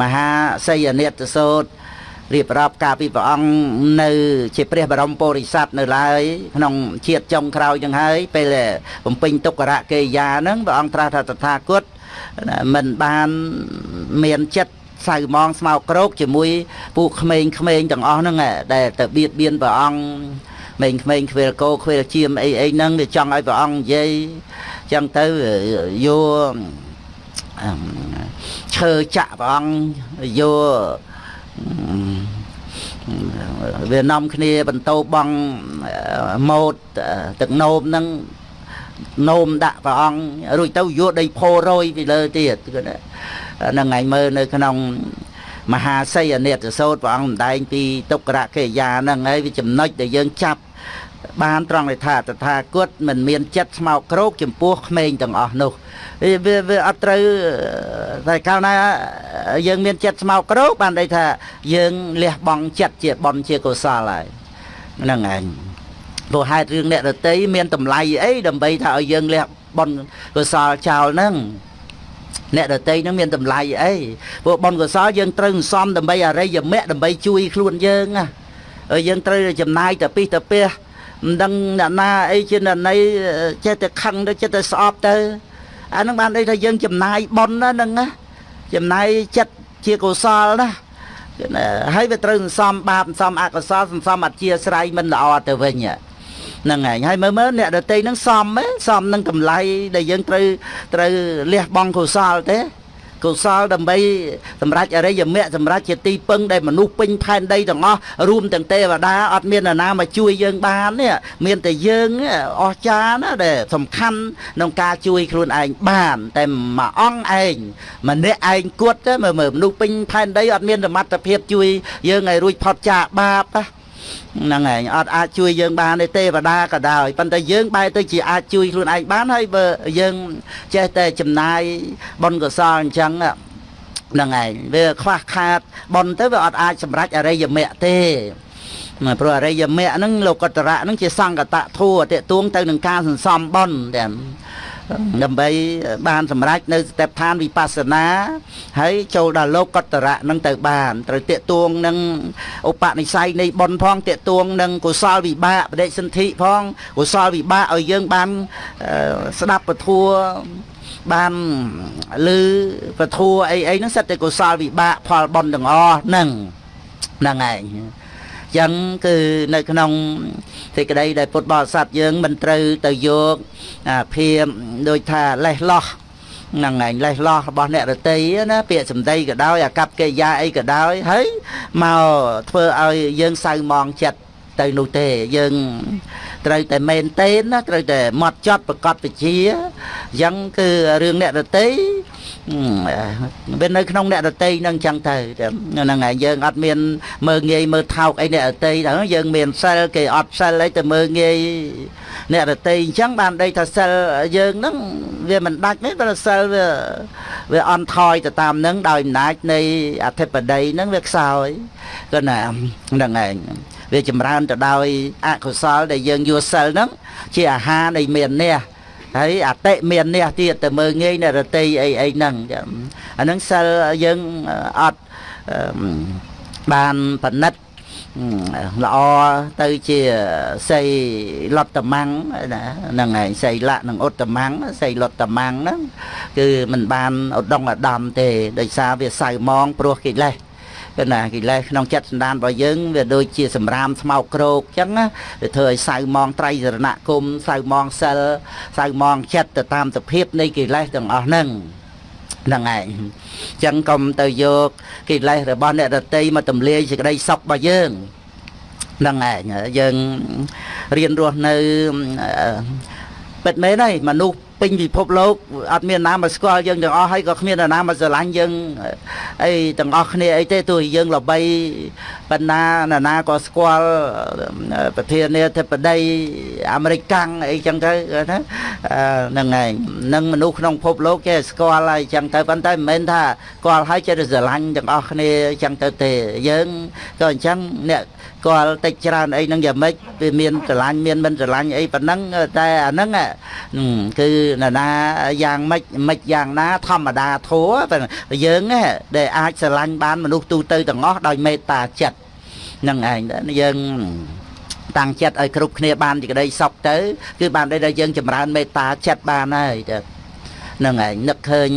មហាសីយនិតសោត្រ រៀបរាប់ការពីព្រះអង្គនៅ ជាព្រះបរមពុរិស័ទនៅឡើយក្នុងជាតិចុងក្រោយនឹងហើយពេលបំពេញទុក្ករកិរិយានឹងព្រះអង្គត្រាស់ថាតថាគតមិនបានមានចិត្តសៅមងស្មោកគ្រោកជាមួយពួកក្មេងក្មេងទាំងអស់ហ្នឹងដែលទៅបៀតបៀនព្រះអង្គក្មេងក្មេងខ្វេលកោខ្វេលជាមអីអីហ្នឹងវាចង់ឲ្យព្រះអង្គនិយាយចឹងទៅយកឈើចាក់ព្រះអង្គយក វានាំគ្នាបន្តបងម៉ូតទឹកនោមហ្នឹងនោមដាក់ព្រះអង្គរួចទៅយកដីផោរយពីលើទៀតហ្នឹងឯងមើលនៅក្នុងមហាសីអនិតសោតព្រះអង្គសម្ដែងពីទុក្ករកិរិយាហ្នឹងហើយវាចំណុចដែលយើងចាប់ បានត្រង់ថាតថាគតមិនមានចិត្តស្មោកគ្រោកចំពោះក្មេងទាំងអស់នោះវាវាអត់ត្រូវតែកាលណាយើងមានចិត្តស្មោកគ្រោកបានន័យថាយើងលះបង់ចិត្តជាបន់ជាកុសលហើយហ្នឹងឯងព្រោះហេតុរឿងអ្នករតីមានតម្លៃអីដើម្បីថាឲ្យយើងលះបន់កុសលចោលហ្នឹងអ្នកដតីនឹងមានតម្លៃអីព្រោះបុណ្យកុសលយើងត្រូវសន្សំដើម្បីអរិយមគ្គដើម្បីជួយខ្លួនយើងណាយើងត្រូវចំណាយទៅពីទៅពះ មិនដឹងអ្នកណាអីជាអ្នកណីចេះតែខឹងទៅចេះតែស្អប់ទៅអានឹងបានន័យថាយើងចំណាយបុណ្យណាហ្នឹងណាចំណាយចិត្តជាកុសលណាហើយវាត្រូវសន្សំបាបសន្សំអកុសលសន្សំអធិស្រ័យមិនល្អទៅវិញហ្នឹងហើយហើយមើលមើលអ្នកដតីហ្នឹងសមសមនឹងតម្លៃដែលយើងត្រូវត្រូវលះបង់កុសលទេ កុសលដើម្បីសម្រាប់អរិយមគ្គសម្រាប់ជាទីពឹងដែលមនុស្សពេញផែនដីទាំងអស់រួមទាំងទេវតាអត់មាននរណាមកជួយយើងបាននេះមានតែយើងអស្ចារ្យណាដែលសំខាន់ក្នុងការជួយខ្លួនឯងបាន តែមួយអង្គឯងម្នាក់ឯងគត់ទៅមើលមនុស្សពេញផែនដីអត់មានសមត្ថភាពជួយយើងឲ្យរួចផុតចាកបាបណា ហ្នឹងឯងអត់អាចជួយយើងបានទេទេវតាក៏ដោយប៉ុន្តែយើងបែរទៅជាអាចជួយខ្លួនឯងបានហើយបើយើងចេះតែចំណាយបុណ្យកុសលអញ្ចឹងហ្នឹងឯងវាខ្វះខាតបុណ្យទៅវាអត់អាចសម្រេចអរិយមគ្គទេ ព្រោះអរិយមគ្គហ្នឹងលោកតរៈហ្នឹងជាសង្កតធัวតេតួងទៅនឹងការសន្សំបុណ្យតែដើម្បីបានសម្រេចនៅស្តេបឋានវិបស្សនាហើយចូលដល់លោកកតរៈនឹងទៅបានត្រូវតេតួងនឹងឧបនិស្ស័យនៃបុណ្យផងតេតួងនឹងកុសលវិបាកបដិសន្ធិផងកុសលវិបាកឲ្យយើងបានស្ដាប់ពធัวបានឮពធัวអីអីហ្នឹងសិតតែកុសលវិបាកផលបុណ្យទាំងអស់ហ្នឹងហ្នឹងឯង ចឹងគឺនៅក្នុងសេចក្តីដែលពុទ្ធបរិស័ទយើងមិនត្រូវទៅយកភាពដូចថាលេះលោះនឹងឯងលេះលោះរបស់អ្នករតីណាពាក្យសម្ដីក៏ដោយអាកប្បកិរិយាអីក៏ដោយហើយមកធ្វើឲ្យយើងសៅមងចិត្តទៅនោះទេយើងត្រូវតែមែនតេនណាត្រូវតែម៉ត់ចត់ប្រកបវិជាអញ្ចឹងគឺរឿងអ្នករតី វានៅក្នុងអ្នករតីនឹងចឹងទៅហ្នឹងហើយយើងអត់មានមើងងាយមើលថោកអីអ្នករតីទៅយើងមានសិលគេអត់សិលអីទៅមើងងាយអ្នករតីអញ្ចឹងបានដីថាសិលយើងហ្នឹងវាមិនដាច់ទេតែសិលវាវាអន់ថយទៅតាមហ្នឹងដោយអំណាចនៃអធិបតីហ្នឹងវាខ្សោយក៏ណាហ្នឹងឯងវាចម្រើនទៅដោយអកុសលដែលយើងយកសិលហ្នឹងជាអាហារនៃមាននេះ ហើយអតិមាននេះទៀតទៅមើងងាយនៅរតីអីអីហ្នឹងអាហ្នឹងសិលយើងអត់បានបណិតល្អទៅជាសីលតមੰងណាហ្នឹងឯងសីលៈនិងឧត្តមੰងសីលតមੰងហ្នឹងគឺมันបានឧត្តមឧត្តមទេដោយសារវាសៅមងព្រោះកិលេស គឺណាកិលេសក្នុងចិត្តសន្តានរបស់យើងវាដូចជាសម្រាមស្មោកគ្រោកអញ្ចឹងណាវាធ្វើឲ្យសៅមងត្រៃសរណគមសៅមងសិលសៅមងចិត្តទៅតាមសភាពនៃកិលេសទាំងអស់ហ្នឹងហ្នឹងឯងអញ្ចឹងកុំទៅយកកិលេសរបស់អ្នកដតីមកទម្លាយសេចក្តីសុខរបស់យើងហ្នឹងឯងយើងរៀនរស់នៅពិតមែនហើយមនុស្ស ពេញពិភពលោកអត់មានណាមកស្គាល់យើងទាំងអស់ហើយក៏គ្មានណាមកស្រឡាញ់យើងអីទាំងអស់គ្នាអីទេទោះយើងល្បីប៉ុណ្ណាណាណាក៏ស្គាល់ប្រធានាធិបតីអាមេរិកកាំងអីចឹងទៅណាហ្នឹងហើយនឹងមនុស្សក្នុងពិភពលោកចេះស្គាល់ហើយចឹងទៅប៉ុន្តែមិនមែនថាស្គាល់ហើយចេះតែស្រឡាញ់ទាំងអស់គ្នាចឹងទៅទេយើងក៏អញ្ចឹងអ្នកស្គាល់តិចច្រើនអីហ្នឹងយ៉ាងម៉េចវាមានស្រឡាញ់មានមិនស្រឡាញ់អីប៉ុណ្ណឹងតែអាហ្នឹងគឺនរណាយ៉ាងម៉េចម៉េចយ៉ាងណា ធម្មតាធัวយើងដែលអាចស្រឡាញ់បានមនុស្សទូទៅទាំងអស់ដោយមេត្តាចិត្តហ្នឹងឯងយើងតាំងចិត្តឲ្យគ្រប់គ្នាបានជាក្តីសុខទៅ គឺបានដែលយើងចម្រើនមេត្តាចិត្តបានហើយហ្នឹងឯងនឹកឃើញ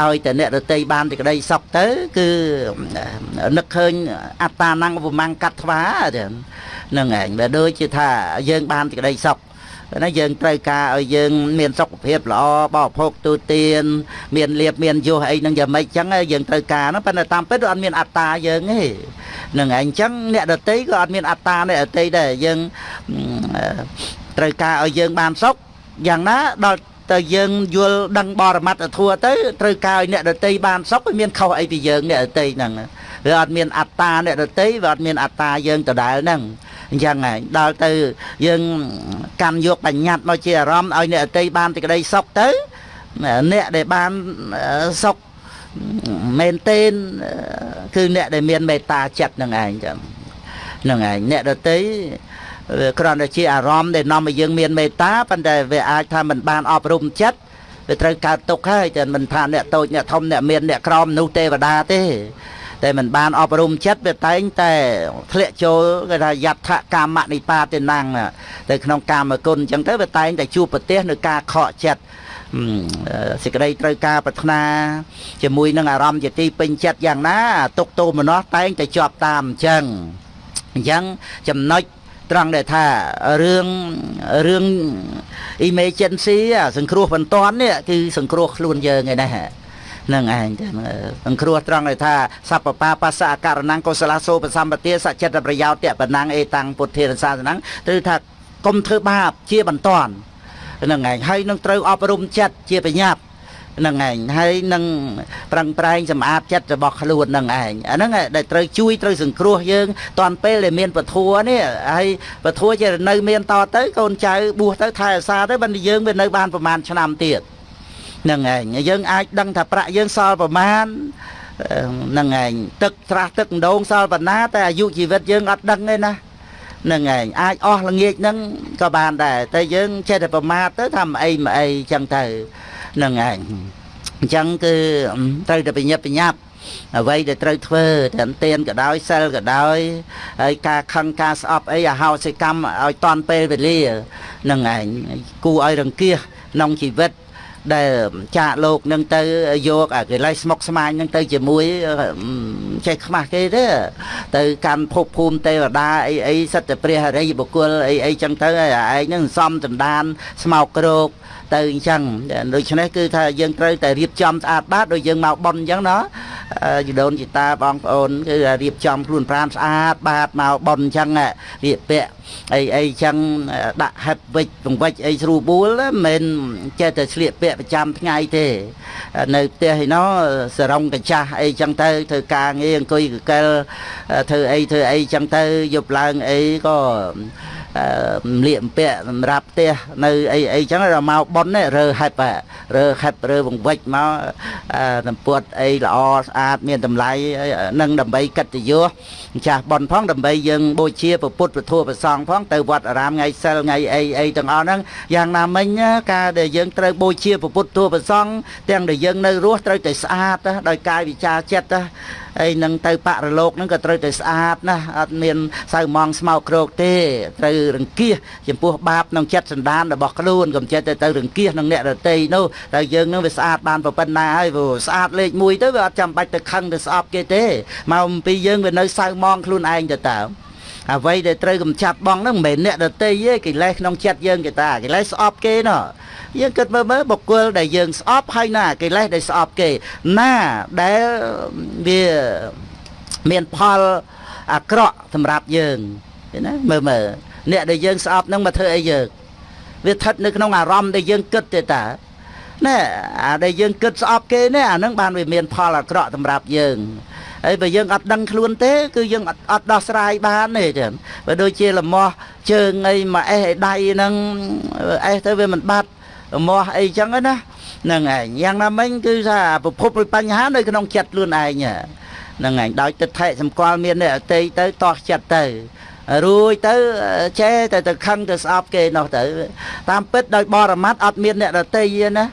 ឲ្យតែអ្នករតីបានទីក្តីសុខទៅ គឺនឹកឃើញអត្តា năng ឧបមាំងកាត់ថ្វាហ្នឹងឯងបើដូចជាថាយើងបានទីក្តីសុខណាយើងត្រូវការឲ្យយើងមានសុខភាពល្អបរិភោគទូទាន មានលៀបមានយោអីហ្នឹងយ៉ាងម៉េចចឹងយើងត្រូវការហ្នឹងប៉ុន្តែតាមពិតអត់មានអត្តាយើងទេនឹងឯងចឹងអ្នកដតីក៏អត់មានអត្តាអ្នកដតីដែរយើងត្រូវការឲ្យយើងបានសុខយ៉ាងណាដល់ ទៅយើងយល់ដឹងបរមត្តធัวទៅត្រូវការឲ្យអ្នកដតីបានសុខវាមានខុសអីពីយើងអ្នកដតីហ្នឹងវាអត់មានអត្តាអ្នកដតីវាអត់មានអត្តាយើងដដែលហ្នឹងអញ្ចឹងហើយដល់ទៅយើងកាន់យកបញ្ញត្តិមកជាអារម្មណ៍ឲ្យអ្នកដតីបានទីក្តីសុខទៅអ្នកដែលបានសុខមែនទេគឺអ្នកដែលមានមេត្តាចិត្តនឹងឯងចឹងនឹងឯងអ្នកដតី គ្រាន់តែជាអារម្មណ៍ដែលនាំឲ្យយើងមានមេត្តាប៉ុន្តែវាអាចថាมันបានអប់រំចិត្តវាត្រូវកើតទុកហើយតែមិនថាអ្នកតូចអ្នកធំអ្នកមានអ្នកក្រមនោះទេវតាទេតែมันបានអប់រំចិត្តវាតែងតែធ្លាក់ចូលគេថាយដ្ឋកាមនិបាទេណាំងទៅក្នុងកាមគុណអញ្ចឹងទៅវាតែងតែជួបប្រទេសនៅការខកចិត្តសេចក្តីត្រូវការប្រាថ្នាជាមួយនឹងអារម្មណ៍ជាទីពេញចិត្តយ៉ាងណាទុកទោមនោះតែងតែជាប់តាមអញ្ចឹងអញ្ចឹងចំណុច ត្រង់ដែលថារឿងរឿង emergency សង្គ្រោះបន្ទាន់នេះគឺសង្គ្រោះខ្លួនយើងឯណានឹងឯងចឹងសង្គ្រោះត្រង់ដែលថាសពបាបសអករណង្គកុសលសោបសម្បទាសច្ចិតប្រយោជន៍តបណੰអេតាំងពុទ្ធារសាសនੰគឺថាកុំធ្វើបាបជាបន្ទាន់នឹងឯងហើយនឹងត្រូវអប់រំចិត្តជាប្រញាប់ នឹងឯងហើយនឹងប្រឹងប្រែងសម្អាតចិត្តរបស់ខ្លួននឹងឯងអាហ្នឹងដែលត្រូវជួយត្រូវសង្គ្រោះយើងតាន់ពេលដែលមានពធัวនេះហើយពធัวជានៅមានតទៅកូនចៅបួសទៅថែអាសាទៅបើយើងវានៅបានប្រហែលឆ្នាំទៀតនឹងឯងយើងអាចដឹងថាប្រាក់យើងសល់ប្រមាណនឹងឯងទឹកត្រាស់ទឹកម្ដងសល់ប៉ុណ្ណាតែអាយុជីវិតយើងអត់ដឹងទេណានឹងឯងអាចអស់ល្ងាចហ្នឹងក៏បានដែរតែយើងចេះតែប្រមាទទៅថាមិនអីមិនអីចឹងទៅ នឹងឯងអញ្ចឹងគឺត្រូវតែបញ្ញាប់បញ្ញាប់អ្វីដែលត្រូវធ្វើទាំងទៀនក៏ដោយសិលក៏ដោយហើយការខឹងការស្អប់អីអាហោសិកម្មឲ្យតន់ពេលវេលានឹងឯងគួរឲ្យរង្គៀសក្នុងជីវិតដែលចាកលោកនឹងទៅយកអាកិលេសស្មុកស្មាញនឹងទៅជាមួយចេះខ្មាស់គេទេទៅកាន់ភពភូមិទេវតាអីអីសិតតែព្រះអរិយបុគ្គលអីអីចឹងទៅឯងនឹងសំដណ្ដានស្មោកគ្រោក ទៅអញ្ចឹងដូច្នេះគឺថាយើងត្រូវតែរៀបចំស្អាតបាតដូចយើងមកប៉ុនអញ្ចឹងណាជីដូនជីតាបងប្អូនគឺរៀបចំខ្លួនប្រាណស្អាតបាតមកប៉ុនអញ្ចឹងរៀបពាក់អីអីអញ្ចឹងដាក់ហិបវិចពង្វិចអីស្រួលបួលមិនចេះតែឆ្លៀកពាក់ប្រចាំថ្ងៃទេ នៅផ្ទះឯណោសរងកញ្ចាស់អីចឹងទៅធ្វើការងារអង្គុយកកិលធ្វើអីធ្វើអីចឹងទៅយប់ឡើងអីក៏ លៀកពាក់សម្រាប់ផ្ទះនៅអីអីចឹងដល់មកប៉ុននេះរើហិបរើហិបរើបង្វិចមកសម្ពុតអីល្អស្អាតមានតម្លៃនឹងដើម្បីកិត្តិយសម្ចាស់ប៉ុនផងដើម្បីយើងបូជាពុទ្ធពធប្រសងផងទៅវត្តអារាមថ្ងៃសិលថ្ងៃអីអីទាំងអស់ហ្នឹងយ៉ាងណាមិញការដែលយើងត្រូវបូជាពុទ្ធពធប្រសងទាំងដែលយើងនៅរស់ត្រូវតែស្អាតដោយកាយវិចារចិត្ត ហើយនឹងទៅបរលោកហ្នឹងក៏ត្រូវតែស្អាតណាស់អត់មានសៅម៉ងស្មោកគ្រោកទេត្រូវរង្គៀសចំពោះបាបក្នុងចិត្តសន្តានរបស់ខ្លួនកុំចិត្តទៅទៅរង្គៀសនឹងអ្នករតីនោះតែយើងនឹងវាស្អាតបានប៉ុណ្ណាហើយព្រោះស្អាតលេខ1ទៅវាអត់ចាំបាច់ទៅខឹងទៅស្អប់គេទេមកអំពីយើងវានៅសៅម៉ងខ្លួនឯងទៅតើអ្វីដែលត្រូវកំចាត់បងហ្នឹងមិនមែនអ្នកដតីទេកិលេសក្នុងចិត្តយើងគេតាកិលេសស្អប់គេណោះ យើងគិតមើលមើលបុគ្គលដែលយើងស្អប់ហើយណាកិលេសដែលស្អប់គេ ណាដែលវាមានផលអាក្រក់សម្រាប់យើងឃើញណាមើលមើលអ្នកដែលយើងស្អប់ហ្នឹងមកធ្វើអីយើងវាស្ថិតនៅក្នុងអារម្មណ៍ដែលយើងគិតទេតាណែអាដែលយើងគិតស្អប់គេនេះអាហ្នឹងបានវាមានផលអាក្រក់សម្រាប់យើងហើយបើយើងអត់ដឹងខ្លួនទេ គឺយើងអត់អត់ដោះស្រាយបានទេចឹងបើដូចជាលមាស់ជើងអីមកអេសឲ្យដៃហ្នឹងអេសទៅវាមិនបាត់ លមាស់អីចឹងណាហ្នឹងឯងយ៉ាងណាមិញគឺថាប្រភពនៃបញ្ហានៅក្នុងចិត្តខ្លួនឯងហ្នឹងឯងដោយទឹកថេសម្គាល់មានអ្នកអតីទៅតោះចិត្តទៅរួយទៅចេះតែទៅខឹងទៅស្អប់គេនោះទៅ តាមពិតដោយបរមត្តអត់មានអ្នកដតីទេណា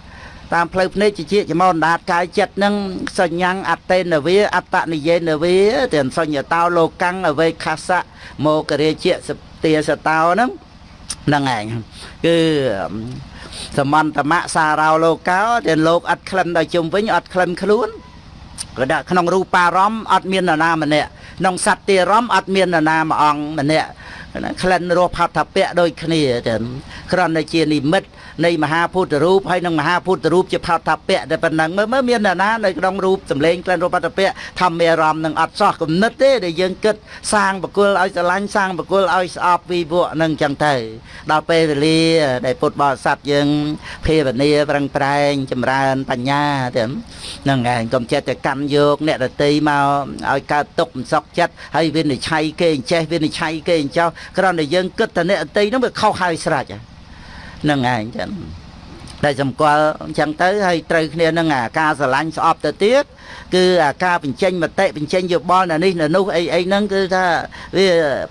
តាមផ្លូវភ្នែកជាជាចមនដាតកាយចិត្តនឹងសញ្ញាំងអតេនវាអត្តនិយេនវាទាំងសញ្ញតោលោកੰអវេខសៈមករាជាសទាសតោហ្នឹងហ្នឹងឯងគឺ សមន្តមៈសារោលោកោទាំងលោកអត់ក្លិនដល់ជុំវិញអត់ក្លិនខ្លួនក៏ដាក់ក្នុងរូបារម្មណ៍អត់មាននរណាម្នាក់ក្នុងសត្វទារម្មណ៍អត់មាននរណាមួយអង្គម្នាក់ក្លិនរសផតពៈដូចគ្នាចឹងគ្រាន់តែជានិមិត្ត នៃមហាពុទ្ធរូបហើយនិងមហាពុទ្ធរូបជាផតពៈតែប៉ុណ្ណឹងមើលមើលមានអ្នកណានៅក្នុងរូបសម្លេងក្លិនរសផតពៈធម្មអារម្មណ៍នឹងអត់សោះគំនិតទេដែលយើងគិតសាងបកុលឲ្យស្រឡាញ់សាងបកុលឲ្យស្អប់វិវក់នឹងចឹងទៅដល់ពេលវេលាដែលពុទ្ធបរិស័ទយើងភាវនាប្រឹងប្រែងចម្រើនបញ្ញាទៅហ្នឹងឯងកុំចិត្តតែកម្មយកអ្នកដតីមកឲ្យកើតទុកមិនសក់ចិត្តហើយវិនិច្ឆ័យគេអញ្ចេះវិនិច្ឆ័យគេអញ្ចោះគ្រាន់តែយើងគិតតែអ្នកដតីហ្នឹងវាខុសហើយស្រេចហ្នឹងឯងចឹងដែលសម្គាល់អញ្ចឹងទៅហើយត្រូវគ្នានឹងអាការស្រឡាញ់ស្អប់ទៅទៀតគឺអាការបញ្ចេញមតិបញ្ចេញយោបល់នៅនេះនៅនោះអីអីហ្នឹងគឺថាវា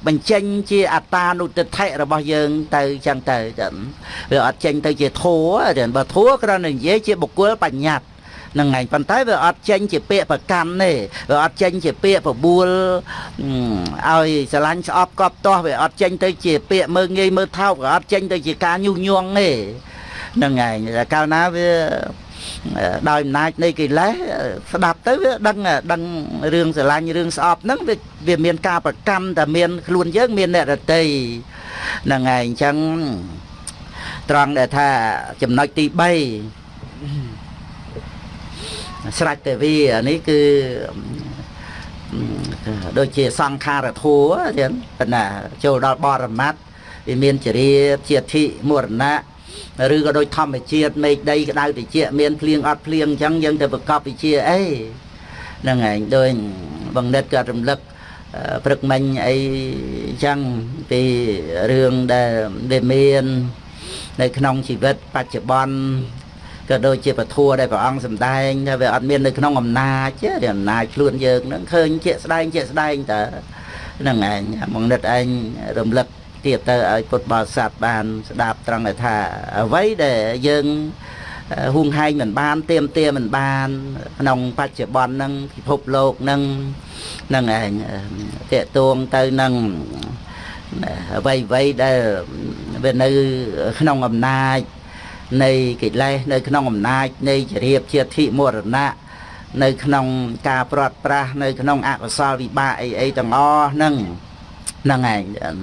បញ្ចេញជាអត្តានុទិដ្ឋិរបស់យើង ទៅចឹងទៅចឹងវាអត់ចេញទៅជាធัวចឹងបើធัวគ្រាន់តែនិយាយជាបុគ្គលបញ្ញត្តិ នឹងឯងប៉ុន្តែវាអត់ចេញជាពាក្យប្រកម្មទេវាអត់ចេញជាពាក្យបបួលឲ្យស្រឡាញ់ស្អប់កប់ទាស់វាអត់ចេញទៅជាពាក្យមើងងាយមើលថោកវាអត់ចេញទៅជាការញុះញង់ទេនឹងឯងកាលណាវាដោយអំណាចនៃកិលេសស្ដាប់ទៅវាដឹងដឹងរឿងស្រឡាញ់រឿងស្អប់ហ្នឹងវាវាមានការប្រកម្មតែមានខ្លួនយើងមានអ្នករតីហ្នឹងឯងអញ្ចឹងត្រង់ដែលថាចំណុចទី3 ស្រេចតែវានេះគឺដូចជាសង្ខារធัวចឹងប៉ុន្តែចូលដល់បរមត្តវាមានចរិយាជាធិមរណៈឬក៏ដូចធម្មជាតិមេឃដីក្តៅតិចមានភ្លៀងអត់ភ្លៀងអញ្ចឹងយើងទៅប្រកបវិជាអីហ្នឹងឯងដូចបង្និតក៏រំលឹកព្រឹកមិញអីអញ្ចឹងពីរឿងដែលវាមាន នៅក្នុងជីវិតបច្ចុប្បន្ន ក៏ដូចជាពធัวដែលព្រះអង្គសម្ដែងថាវាអត់មាននៅក្នុងអំណាចទេអំណាចខ្លួនយើងហ្នឹងឃើញជាក់ស្ដែងជាក់ស្ដែងតើហ្នឹងឯងមកនិតឯងរំលឹកទៀតទៅឲ្យពុទ្ធបរិស័ទបាន ស្ដាប់ត្រង់ថាអ្វីដែលយើងហួងហែងមិនបានទៀមទាមិនបានក្នុងបច្ចុប្បន្នហ្នឹងពិភពលោកហ្នឹងហ្នឹងឯងតេតួងទៅនឹងអ្វីអ្វីដែលវានៅក្នុងអំណាច នៃកិលេសនៅក្នុងអំណាចនៃចរិយាជាធិមរណៈនៅក្នុងការព្រាត់ប្រាសនៅក្នុងអកុសលវិបាកអីអីទាំងអស់ហ្នឹងហ្នឹងឯង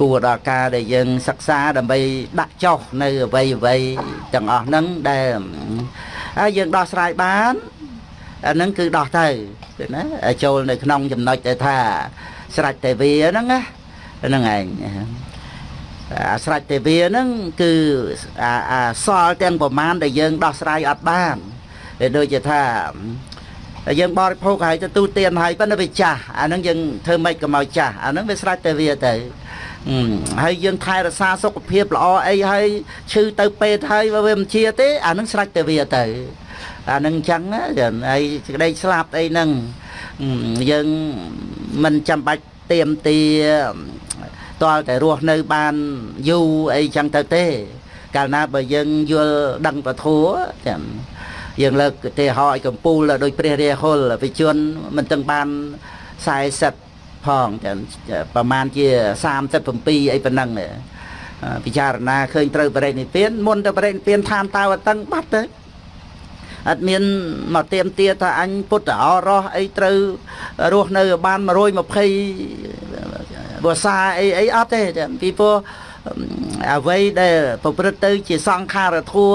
គួរដល់ការដែលយើងសិក្សាដើម្បីដាក់ចុះនៅអ្វីអ្វីទាំងអស់ហ្នឹងដែលហើយយើងដោះស្រាយបានអាហ្នឹងគឺដោះទៅណាចូលនៅក្នុងចំណុចដែលថាស្រេចតែវាហ្នឹងណាហ្នឹងឯង អាស្រេចទេវាហ្នឹងគឺអាសល់ទាំងប្រមាណដែលយើងដោះស្រាយអត់បានវាដូចជាថាយើងបរិភោគហើយទៅទូទានហើយប៉ុន្តែវាចាស់អាហ្នឹងយើងធ្វើម៉េចក៏មកចាស់អាហ្នឹងវាស្រេចតែវាទៅហើយយើងថែរក្សាសុខភាពល្អអីហើយឈឺទៅពេទ្យហើយវាមិនជាទេអាហ្នឹងស្រេចតែវាទៅអាហ្នឹងអញ្ចឹងហើយសេចក្តីស្លាប់អីហ្នឹងយើងមិនចាំបាច់ទៀមទា តលតែរស់នៅបានយូរអីចឹងទៅទេ កាលណាបើយើងយល់ដឹងពធัวចាំយើងលើកទេហោឲ្យកំពូលដោយព្រះរាហុលវិជនមិនទាំងបាន40ផងចាំប្រហែលជា37អីប៉ុណ្ណឹងពិចារណាឃើញត្រូវបរិនិព្វានមុនទៅបរិនិព្វានឋានតើតឹងបាត់ទៅអត់មានមកទៀមទាថាអញពុទ្ធអរោះអីត្រូវរស់នៅបាន120 ភាសាអីអីអត់ទេពីព្រោះអ្វីដែលប្រព្រឹត្តទៅ ជាសង្ខារធัว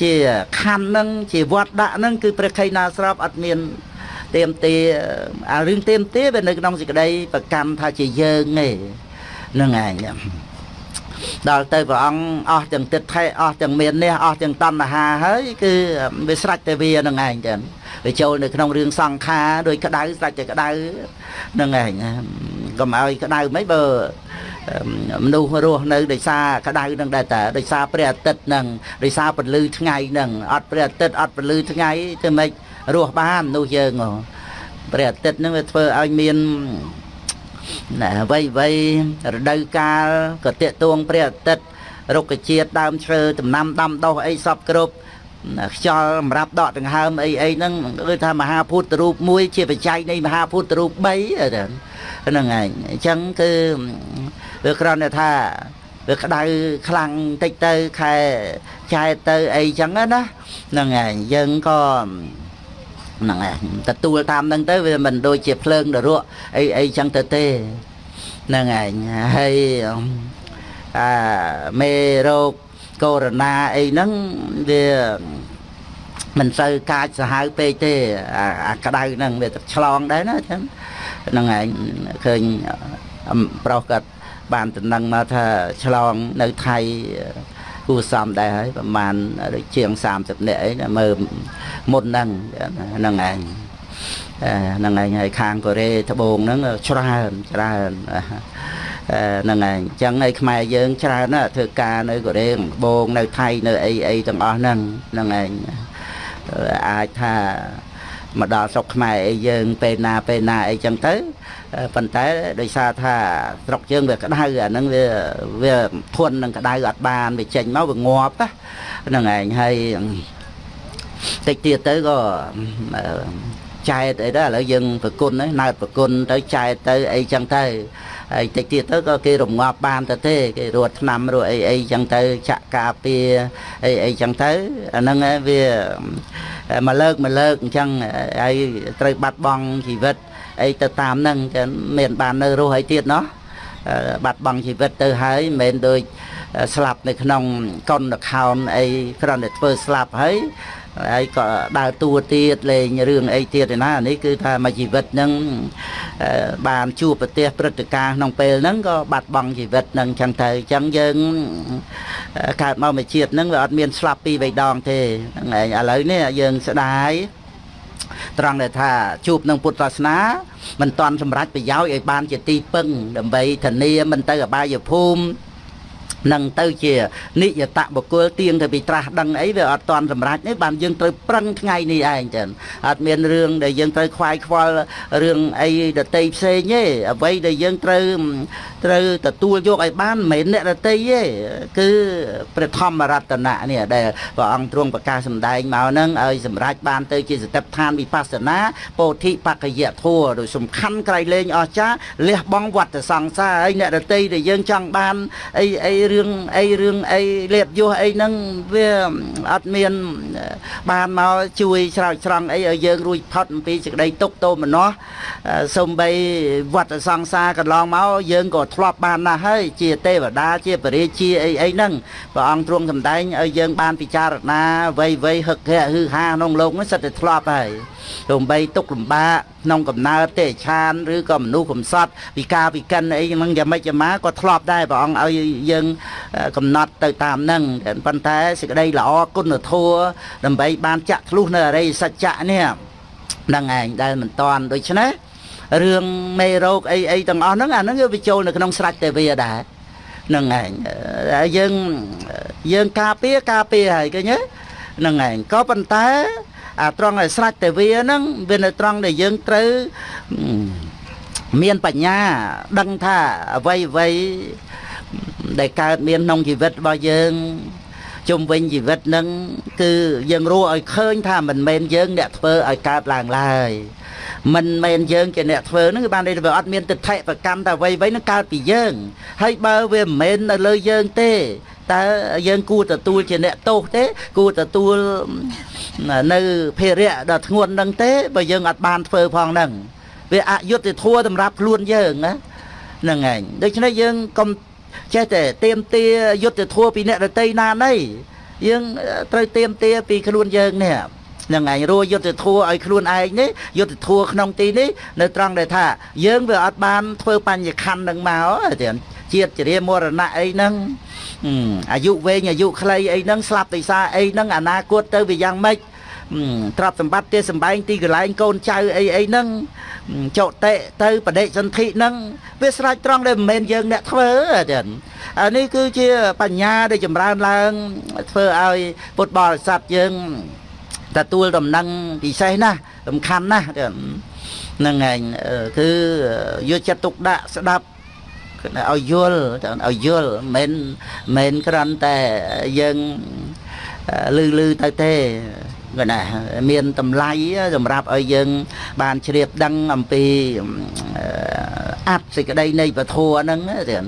ជាខណ្ឌនឹងជាវត្តដាក់នឹងគឺព្រះខៃណាស្របអត់មានទៀមទាអារឿងទៀមទាវានៅក្នុងសេចក្តីប្រកម្មថាជាយើងទេនឹងឯងដល់ទៅព្រះអង្គអស់ទាំងទឹកថេអស់ទាំងមាននេះអស់ទាំងតណ្ហាហើយគឺវាស្រេចតែវានឹងឯងចឹងវាចូលនៅក្នុងរឿងសង្ខារដោយក្តៅស្រេចតែក្តៅនឹងឯង កុំឲ្យក្តៅមិនបើមនុស្សរស់នៅដោយសារក្តៅនឹងដែរតាដោយសារព្រះអាទិត្យនឹងដោយសារពន្លឺថ្ងៃនឹងអត់ព្រះអាទិត្យអត់ពន្លឺថ្ងៃទៅមិនរស់បានមនុស្សយើងព្រះអាទិត្យនឹងវាធ្វើឲ្យមានណាអ្វីអ្វីរដូវកាលក៏តេតួងព្រះអាទិត្យរុក្ខជាតិដើមឈើដំណាំដាំដុះអីសពគ្រប់ ខ្យល់សម្រាប់ដកដង្ហើមអីអីហ្នឹងគឺថាមហាភូតរូបមួយជាបច្ច័យនៃមហាភូតរូប3ហ្នឹងឯងអញ្ចឹងគឺវាគ្រាន់តែថាវាក្តៅខ្លាំងតិចទៅខែចែកទៅអីចឹងណាហ្នឹងឯងយើងក៏ហ្នឹងឯងទទួលតាមហ្នឹងទៅវាមិនដូចជាភ្លើងដរក់អីអីចឹងទៅទេហ្នឹងឯងហើយអាមេរោគ កូវីដអីហ្នឹងវាមិនសូវកាចសាហាវពេកទេអាក្តៅហ្នឹងវាឆ្លងដែរណាចឹងហ្នឹងឯងឃើញប្រុសគាត់បានតំណឹងមកថាឆ្លងនៅថៃគួសមដែរហើយប្រហែលដូចជាង30នាក់អីមើលមុនហ្នឹងហ្នឹងឯងហ្នឹងឯងហើយខាងកូរ៉េត្បូងហ្នឹងច្រើនច្រើន ហ្នឹងឯងអញ្ចឹងឯខ្មែរយើងច្រើនណាធ្វើការនៅកូរ៉េត្បូងនៅថៃនៅអីអីទាំងអស់ហ្នឹងហ្នឹងឯងអាចថាមកដល់ស្រុកខ្មែរអីយើងពេលណាពេលណាអីចឹងទៅប៉ុន្តែដោយសារថាស្រុកយើងវាក្តៅអាហ្នឹងវាវាធន់នឹងក្តៅអត់បានវាចេញមកវាងាប់ហ្នឹងឯងហើយតិចទៀតទៅក៏ចែកអីដែរឥឡូវយើងប្រគុណហ្នឹងណើតប្រគុណទៅចែកទៅអីចឹងទៅ ហើយតិចទៀតទៅក៏គេរងាប់បានទៅទេគេរត់ឆ្នាំរត់អីអីចឹងទៅចាក់ការពារអីអីចឹងទៅអាហ្នឹងវាមកលើកមកលើកអញ្ចឹងហើយត្រូវបាត់បង់ជីវិតអីទៅតាមហ្នឹងចឹងមានបាននៅរស់អីទៀតណោះបាត់បង់ជីវិតទៅហើយមិនមែនដូចស្លាប់នៅក្នុងកុន account អីគ្រាន់តែធ្វើស្លាប់ហើយ ហើយក៏ដើរតួទៀតលេងរឿងអីទៀតឯណានេះគឺថាមួយជីវិតហ្នឹងបានជួបប្រទេសព្រឹត្តិការណ៍ក្នុងពេលហ្នឹងក៏បាត់បង់ជីវិតហ្នឹងចឹងទៅអញ្ចឹងយើងកើតមកមួយជាតិហ្នឹងវាអត់មានស្លាប់ពីរបីដងទេហ្នឹងឯងឥឡូវនេះយើងស្ដាយត្រង់ដែលថាជួបនឹងពុទ្ធសាសនាមិនតាន់សម្រេចប្រយោជន៍ឲ្យបានជាទីពឹងដើម្បីធានាមិនទៅអបាយភូមិ នឹងទៅជានិយតបុគ្គលទៀងទៅពីត្រាស់ដឹងអីវាអត់តន់សម្រេចទេបានយើងត្រូវប្រឹងថ្ងៃនេះឯងចឹងអត់មានរឿងដែលយើងត្រូវខ្វាយខ្វល់រឿងអីដតីផ្សេងទេអ្វីដែលយើងត្រូវត្រូវទទួលយកឲ្យបានមិនមែនអ្នកដតីទេគឺព្រះធម្មរតនៈនេះដែលព្រះអង្គទ្រង់ប្រកាសសម្ដែងមកហ្នឹងឲ្យសម្រេចបានទៅជាសតិប្បដ្ឋានវិបស្សនាពោធិបកយធัวដោយសំខាន់ក្រៃលែងអស្ចារលះបង់វត្តសង្សារហើយអ្នកដតីដែលយើងចង់បានអីអីរឿងអីរឿងអីលេបយោះអីហ្នឹងវាអត់មានបានមកជួយស្រោចស្រង់អីឲ្យយើងរួចផុតអំពីសេចក្តីទុក្ខទោមនស្សសំបីវត្តសង្សារកន្លងមកយើងក៏ធ្លាប់បានណាស់ហើយជាទេវតាជាបរិជាអីអីហ្នឹងព្រះអង្គទ្រង់សម្ដែងឲ្យយើងបានពិចារណាវ័យវ័យហឹកហែហឺហាក្នុងលោកនេះសិតតែធ្លាប់ហើយ ទោះបីទុកលំបាកក្នុងកំណើតទេឆានឬក៏មនុស្សកំសត់វិការវិកិនអីហ្នឹងយ៉ាងម៉េចយ៉ាងម៉ាក៏ធ្លាប់ដែរព្រះអង្គឲ្យយើងកំណត់ទៅតាមហ្នឹងប៉ុន្តែសេចក្តីល្អគុណធម៌ដើម្បីបានចាក់ធ្លុះនៅអរិយសច្ចៈនេះហ្នឹងឯងដែលមិនតាន់ដូច្នេះរឿងមេរោគអីអីទាំងអស់ហ្នឹងអាហ្នឹងវាចូលនៅក្នុងស្រេចទេវាដែរហ្នឹងឯងយើងយើងការពារការពារហើយឃើញទេហ្នឹងឯងក៏ប៉ុន្តែ អាត្រង់ឲ្យស្រេចតែវាហ្នឹងវានៅត្រង់ដែលយើងត្រូវមានបញ្ញាដឹងថាអ្វីអ្វីដែលកើតមានក្នុងជីវិតរបស់យើងជុំវិញជីវិតនឹងគឺយើងរស់ឲ្យឃើញថាមិនមែនយើងអ្នកធ្វើឲ្យកើតឡើងឡើយ មិនមែនយើងជាអ្នកធ្វើហ្នឹងគឺបានន័យថាវាអត់មានទិដ្ឋិប្រកម្មតែអ្វីៗហ្នឹងកើតពីយើង ហើយបើវាមិនមែននៅលើយើងទេតើយើងគួរទទួលជាអ្នកទោសទេ គួរទទួលនៅភារៈដ៏ធ្ងន់ហ្នឹងទេបើយើងអត់បានធ្វើផងហ្នឹងវាអយុត្តិធម៌សម្រាប់ខ្លួនយើងណាហ្នឹងឯងដូច្នេះយើងកុំចេះតែទៀមទាយុទ្ធធัวពីអ្នកដតីណាណីយើងត្រូវទៀមទាពីខ្លួនយើងនេះហ្នឹងឯងរួយុទ្ធធัวឲ្យខ្លួនឯងនេះយុទ្ធធัวក្នុងទីនេះនៅត្រង់ដែលថា យើងវាអត់បានធ្វើបញ្ញខណ្ឌនឹងមកទៀតជាតិចរិយាមរណៈអីហ្នឹងអាយុវែងអាយុខ្លីអីហ្នឹងស្លាប់ដោយសារអីហ្នឹងអនាគតទៅវាយ៉ាងម៉េចទ្រព្យសម្បត្តិទេសម្បែងទីកន្លែងកូនចៅអីអីហ្នឹងចោតិទៅបដិសន្ធិហ្នឹងវាស្រេចត្រង់ដែលមិនមែនយើងអ្នកធ្វើទេអានេះគឺជាបញ្ញាដែលចម្រើនឡើងធ្វើឲ្យពុទ្ធបរិស័ទយើង ទទួលដំណឹងពិសេសណាស់សំខាន់ណាស់ហ្នឹងឯងគឺយកចិត្តទុកដាក់ស្ដាប់ឲ្យយល់ឲ្យយល់មិនមិនគ្រាន់តែយើងលឺលឺទៅទេគាត់ណាមានតម្លៃសម្រាប់ឲ្យយើង បានជ្រាបដឹងអំពីអត្តសេចក្តីនៃពធហ្នឹងទៀត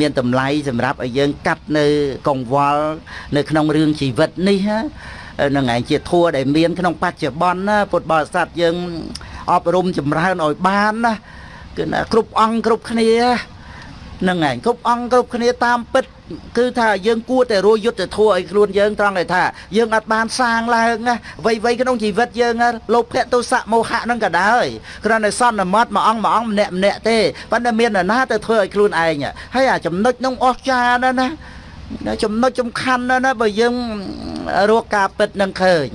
មានតម្លៃសម្រាប់ឲ្យយើងកាត់នៅកង្វល់នៅក្នុងរឿងជីវិតនេះ នឹងឯងជាធัวដែលមានក្នុងបច្ចុប្បន្នណាពុទ្ធបរិស័ទយើងអប់រំចម្រើនឲ្យបានណាគឺគ្រប់អង្គគ្រប់គ្នានឹងឯងគ្រប់អង្គគ្រប់គ្នាតាមពិតគឺថាយើងគួរតែរួយុទ្ធធัวឲ្យខ្លួនយើងត្រង់តែថាយើងអត់បានសាងឡើងណាវ័យវ័យក្នុងជីវិតយើងលោភៈទោសៈមោហៈនឹងក៏ដែរគ្រាន់តែសន្មត់មួយអង្គមួយអង្គម្នាក់ម្នាក់ទេប៉ុន្តែមាននរណាទៅធ្វើឲ្យខ្លួនឯងហើយអាចំណុចនោះអស់ចាណាណា ចំណុចសំខាន់ណាស់ណាបើយើងរកការពិតនឹងឃើញ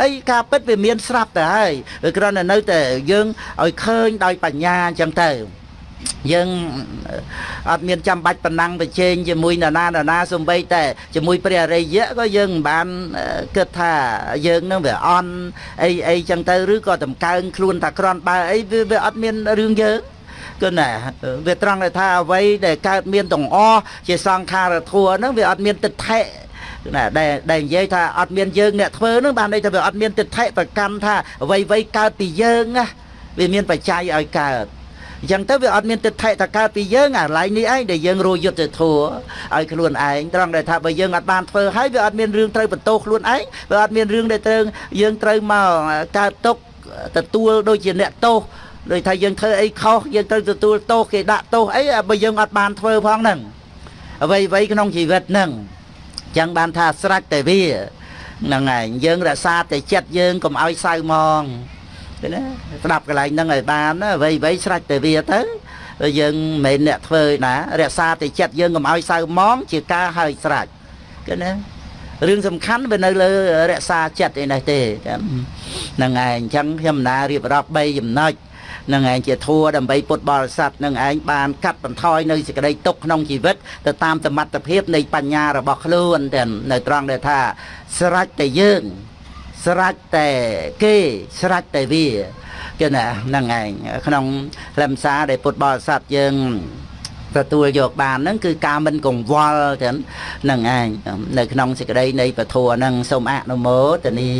ហើយការពិតវាមានស្រាប់ទៅហើយគ្រាន់តែនៅតែយើងឲ្យឃើញដោយបញ្ញាអញ្ចឹងទៅយើងអត់មានចាំបាច់ប៉ុណ្ណឹងប្រជែងជាមួយនរណានរណាសំបីតែជាមួយព្រះអរិយៈក៏យើងមិនបានគិតថាយើងនឹងវាអន់អីអីចឹងទៅឬក៏តម្កើងខ្លួនថាក្រន់បើអីវាអត់មានរឿងយើង គឺណាវាត្រង់ថាអ្វីដែលកើតមានទាំងអស់ជាសង្ខារធัวហ្នឹងវាអត់មានទិដ្ឋិណាដែលដែលនិយាយថាអត់មានយើងអ្នកធ្វើហ្នឹងបានន័យថាវាអត់មានទិដ្ឋិប្រកម្មថាអ្វីអ្វីកើតពីយើងណាវាមានបច្ច័យឲ្យកើតអញ្ចឹងទៅវាអត់មានទិដ្ឋិថាកើតពីយើងអាឡៃនេះឯងដែលយើងរយុទ្ធធัวឲ្យខ្លួនឯងត្រង់ដែលថាបើយើងអត់បានធ្វើហើយវាអត់មានរឿងត្រូវបន្ទោសខ្លួនឯងវាអត់មានរឿងដែលត្រូវយើងត្រូវមកកើតទុកទទួលដូចជាអ្នកទោស ដូចថាយើងធ្វើអីខុសយើងត្រូវទទួលទោសគេដាក់ទោសអីបើយើងអត់បានធ្វើផងហ្នឹងអ្វីអ្វីក្នុងជីវិតហ្នឹងចឹងបានថាស្រេចតែវាហ្នឹងឯងយើងរក្សាតែចិត្តយើងកុំឲ្យសៅមងទេណាស្ដាប់កន្លែងហ្នឹងឲ្យបានអ្វីអ្វីស្រេចតែវាទៅយើងមិនមែនអ្នកធ្វើណារក្សាតែចិត្តយើងកុំឲ្យសៅមងជាការហើយស្រេចគឺណារឿងសំខាន់វានៅលើរក្សាចិត្តឯនេះទេហ្នឹងឯងអញ្ចឹងខ្ញុំណារៀបរាប់3ចំណុច នឹងឯងជាធัวដើម្បីពុទ្ធបរិស័ទនឹងឯងបានកាត់បន្ថយនៅសេចក្តីទុក្ខក្នុងជីវិតទៅតាមសមត្ថភាពនៃបញ្ញារបស់ខ្លួនតែនៅត្រង់ដែលថាស្រេចតែយើងស្រេចតែគេស្រេចតែវាគឺណាហ្នឹងឯងក្នុងខ្លឹមសារដែលពុទ្ធបរិស័ទយើងទទួលយកបានហ្នឹងគឺការមិនកង្វល់ទាំងហ្នឹងឯងនៅក្នុងសេចក្តីនៃពធហ្នឹងសូមអនុមោទនា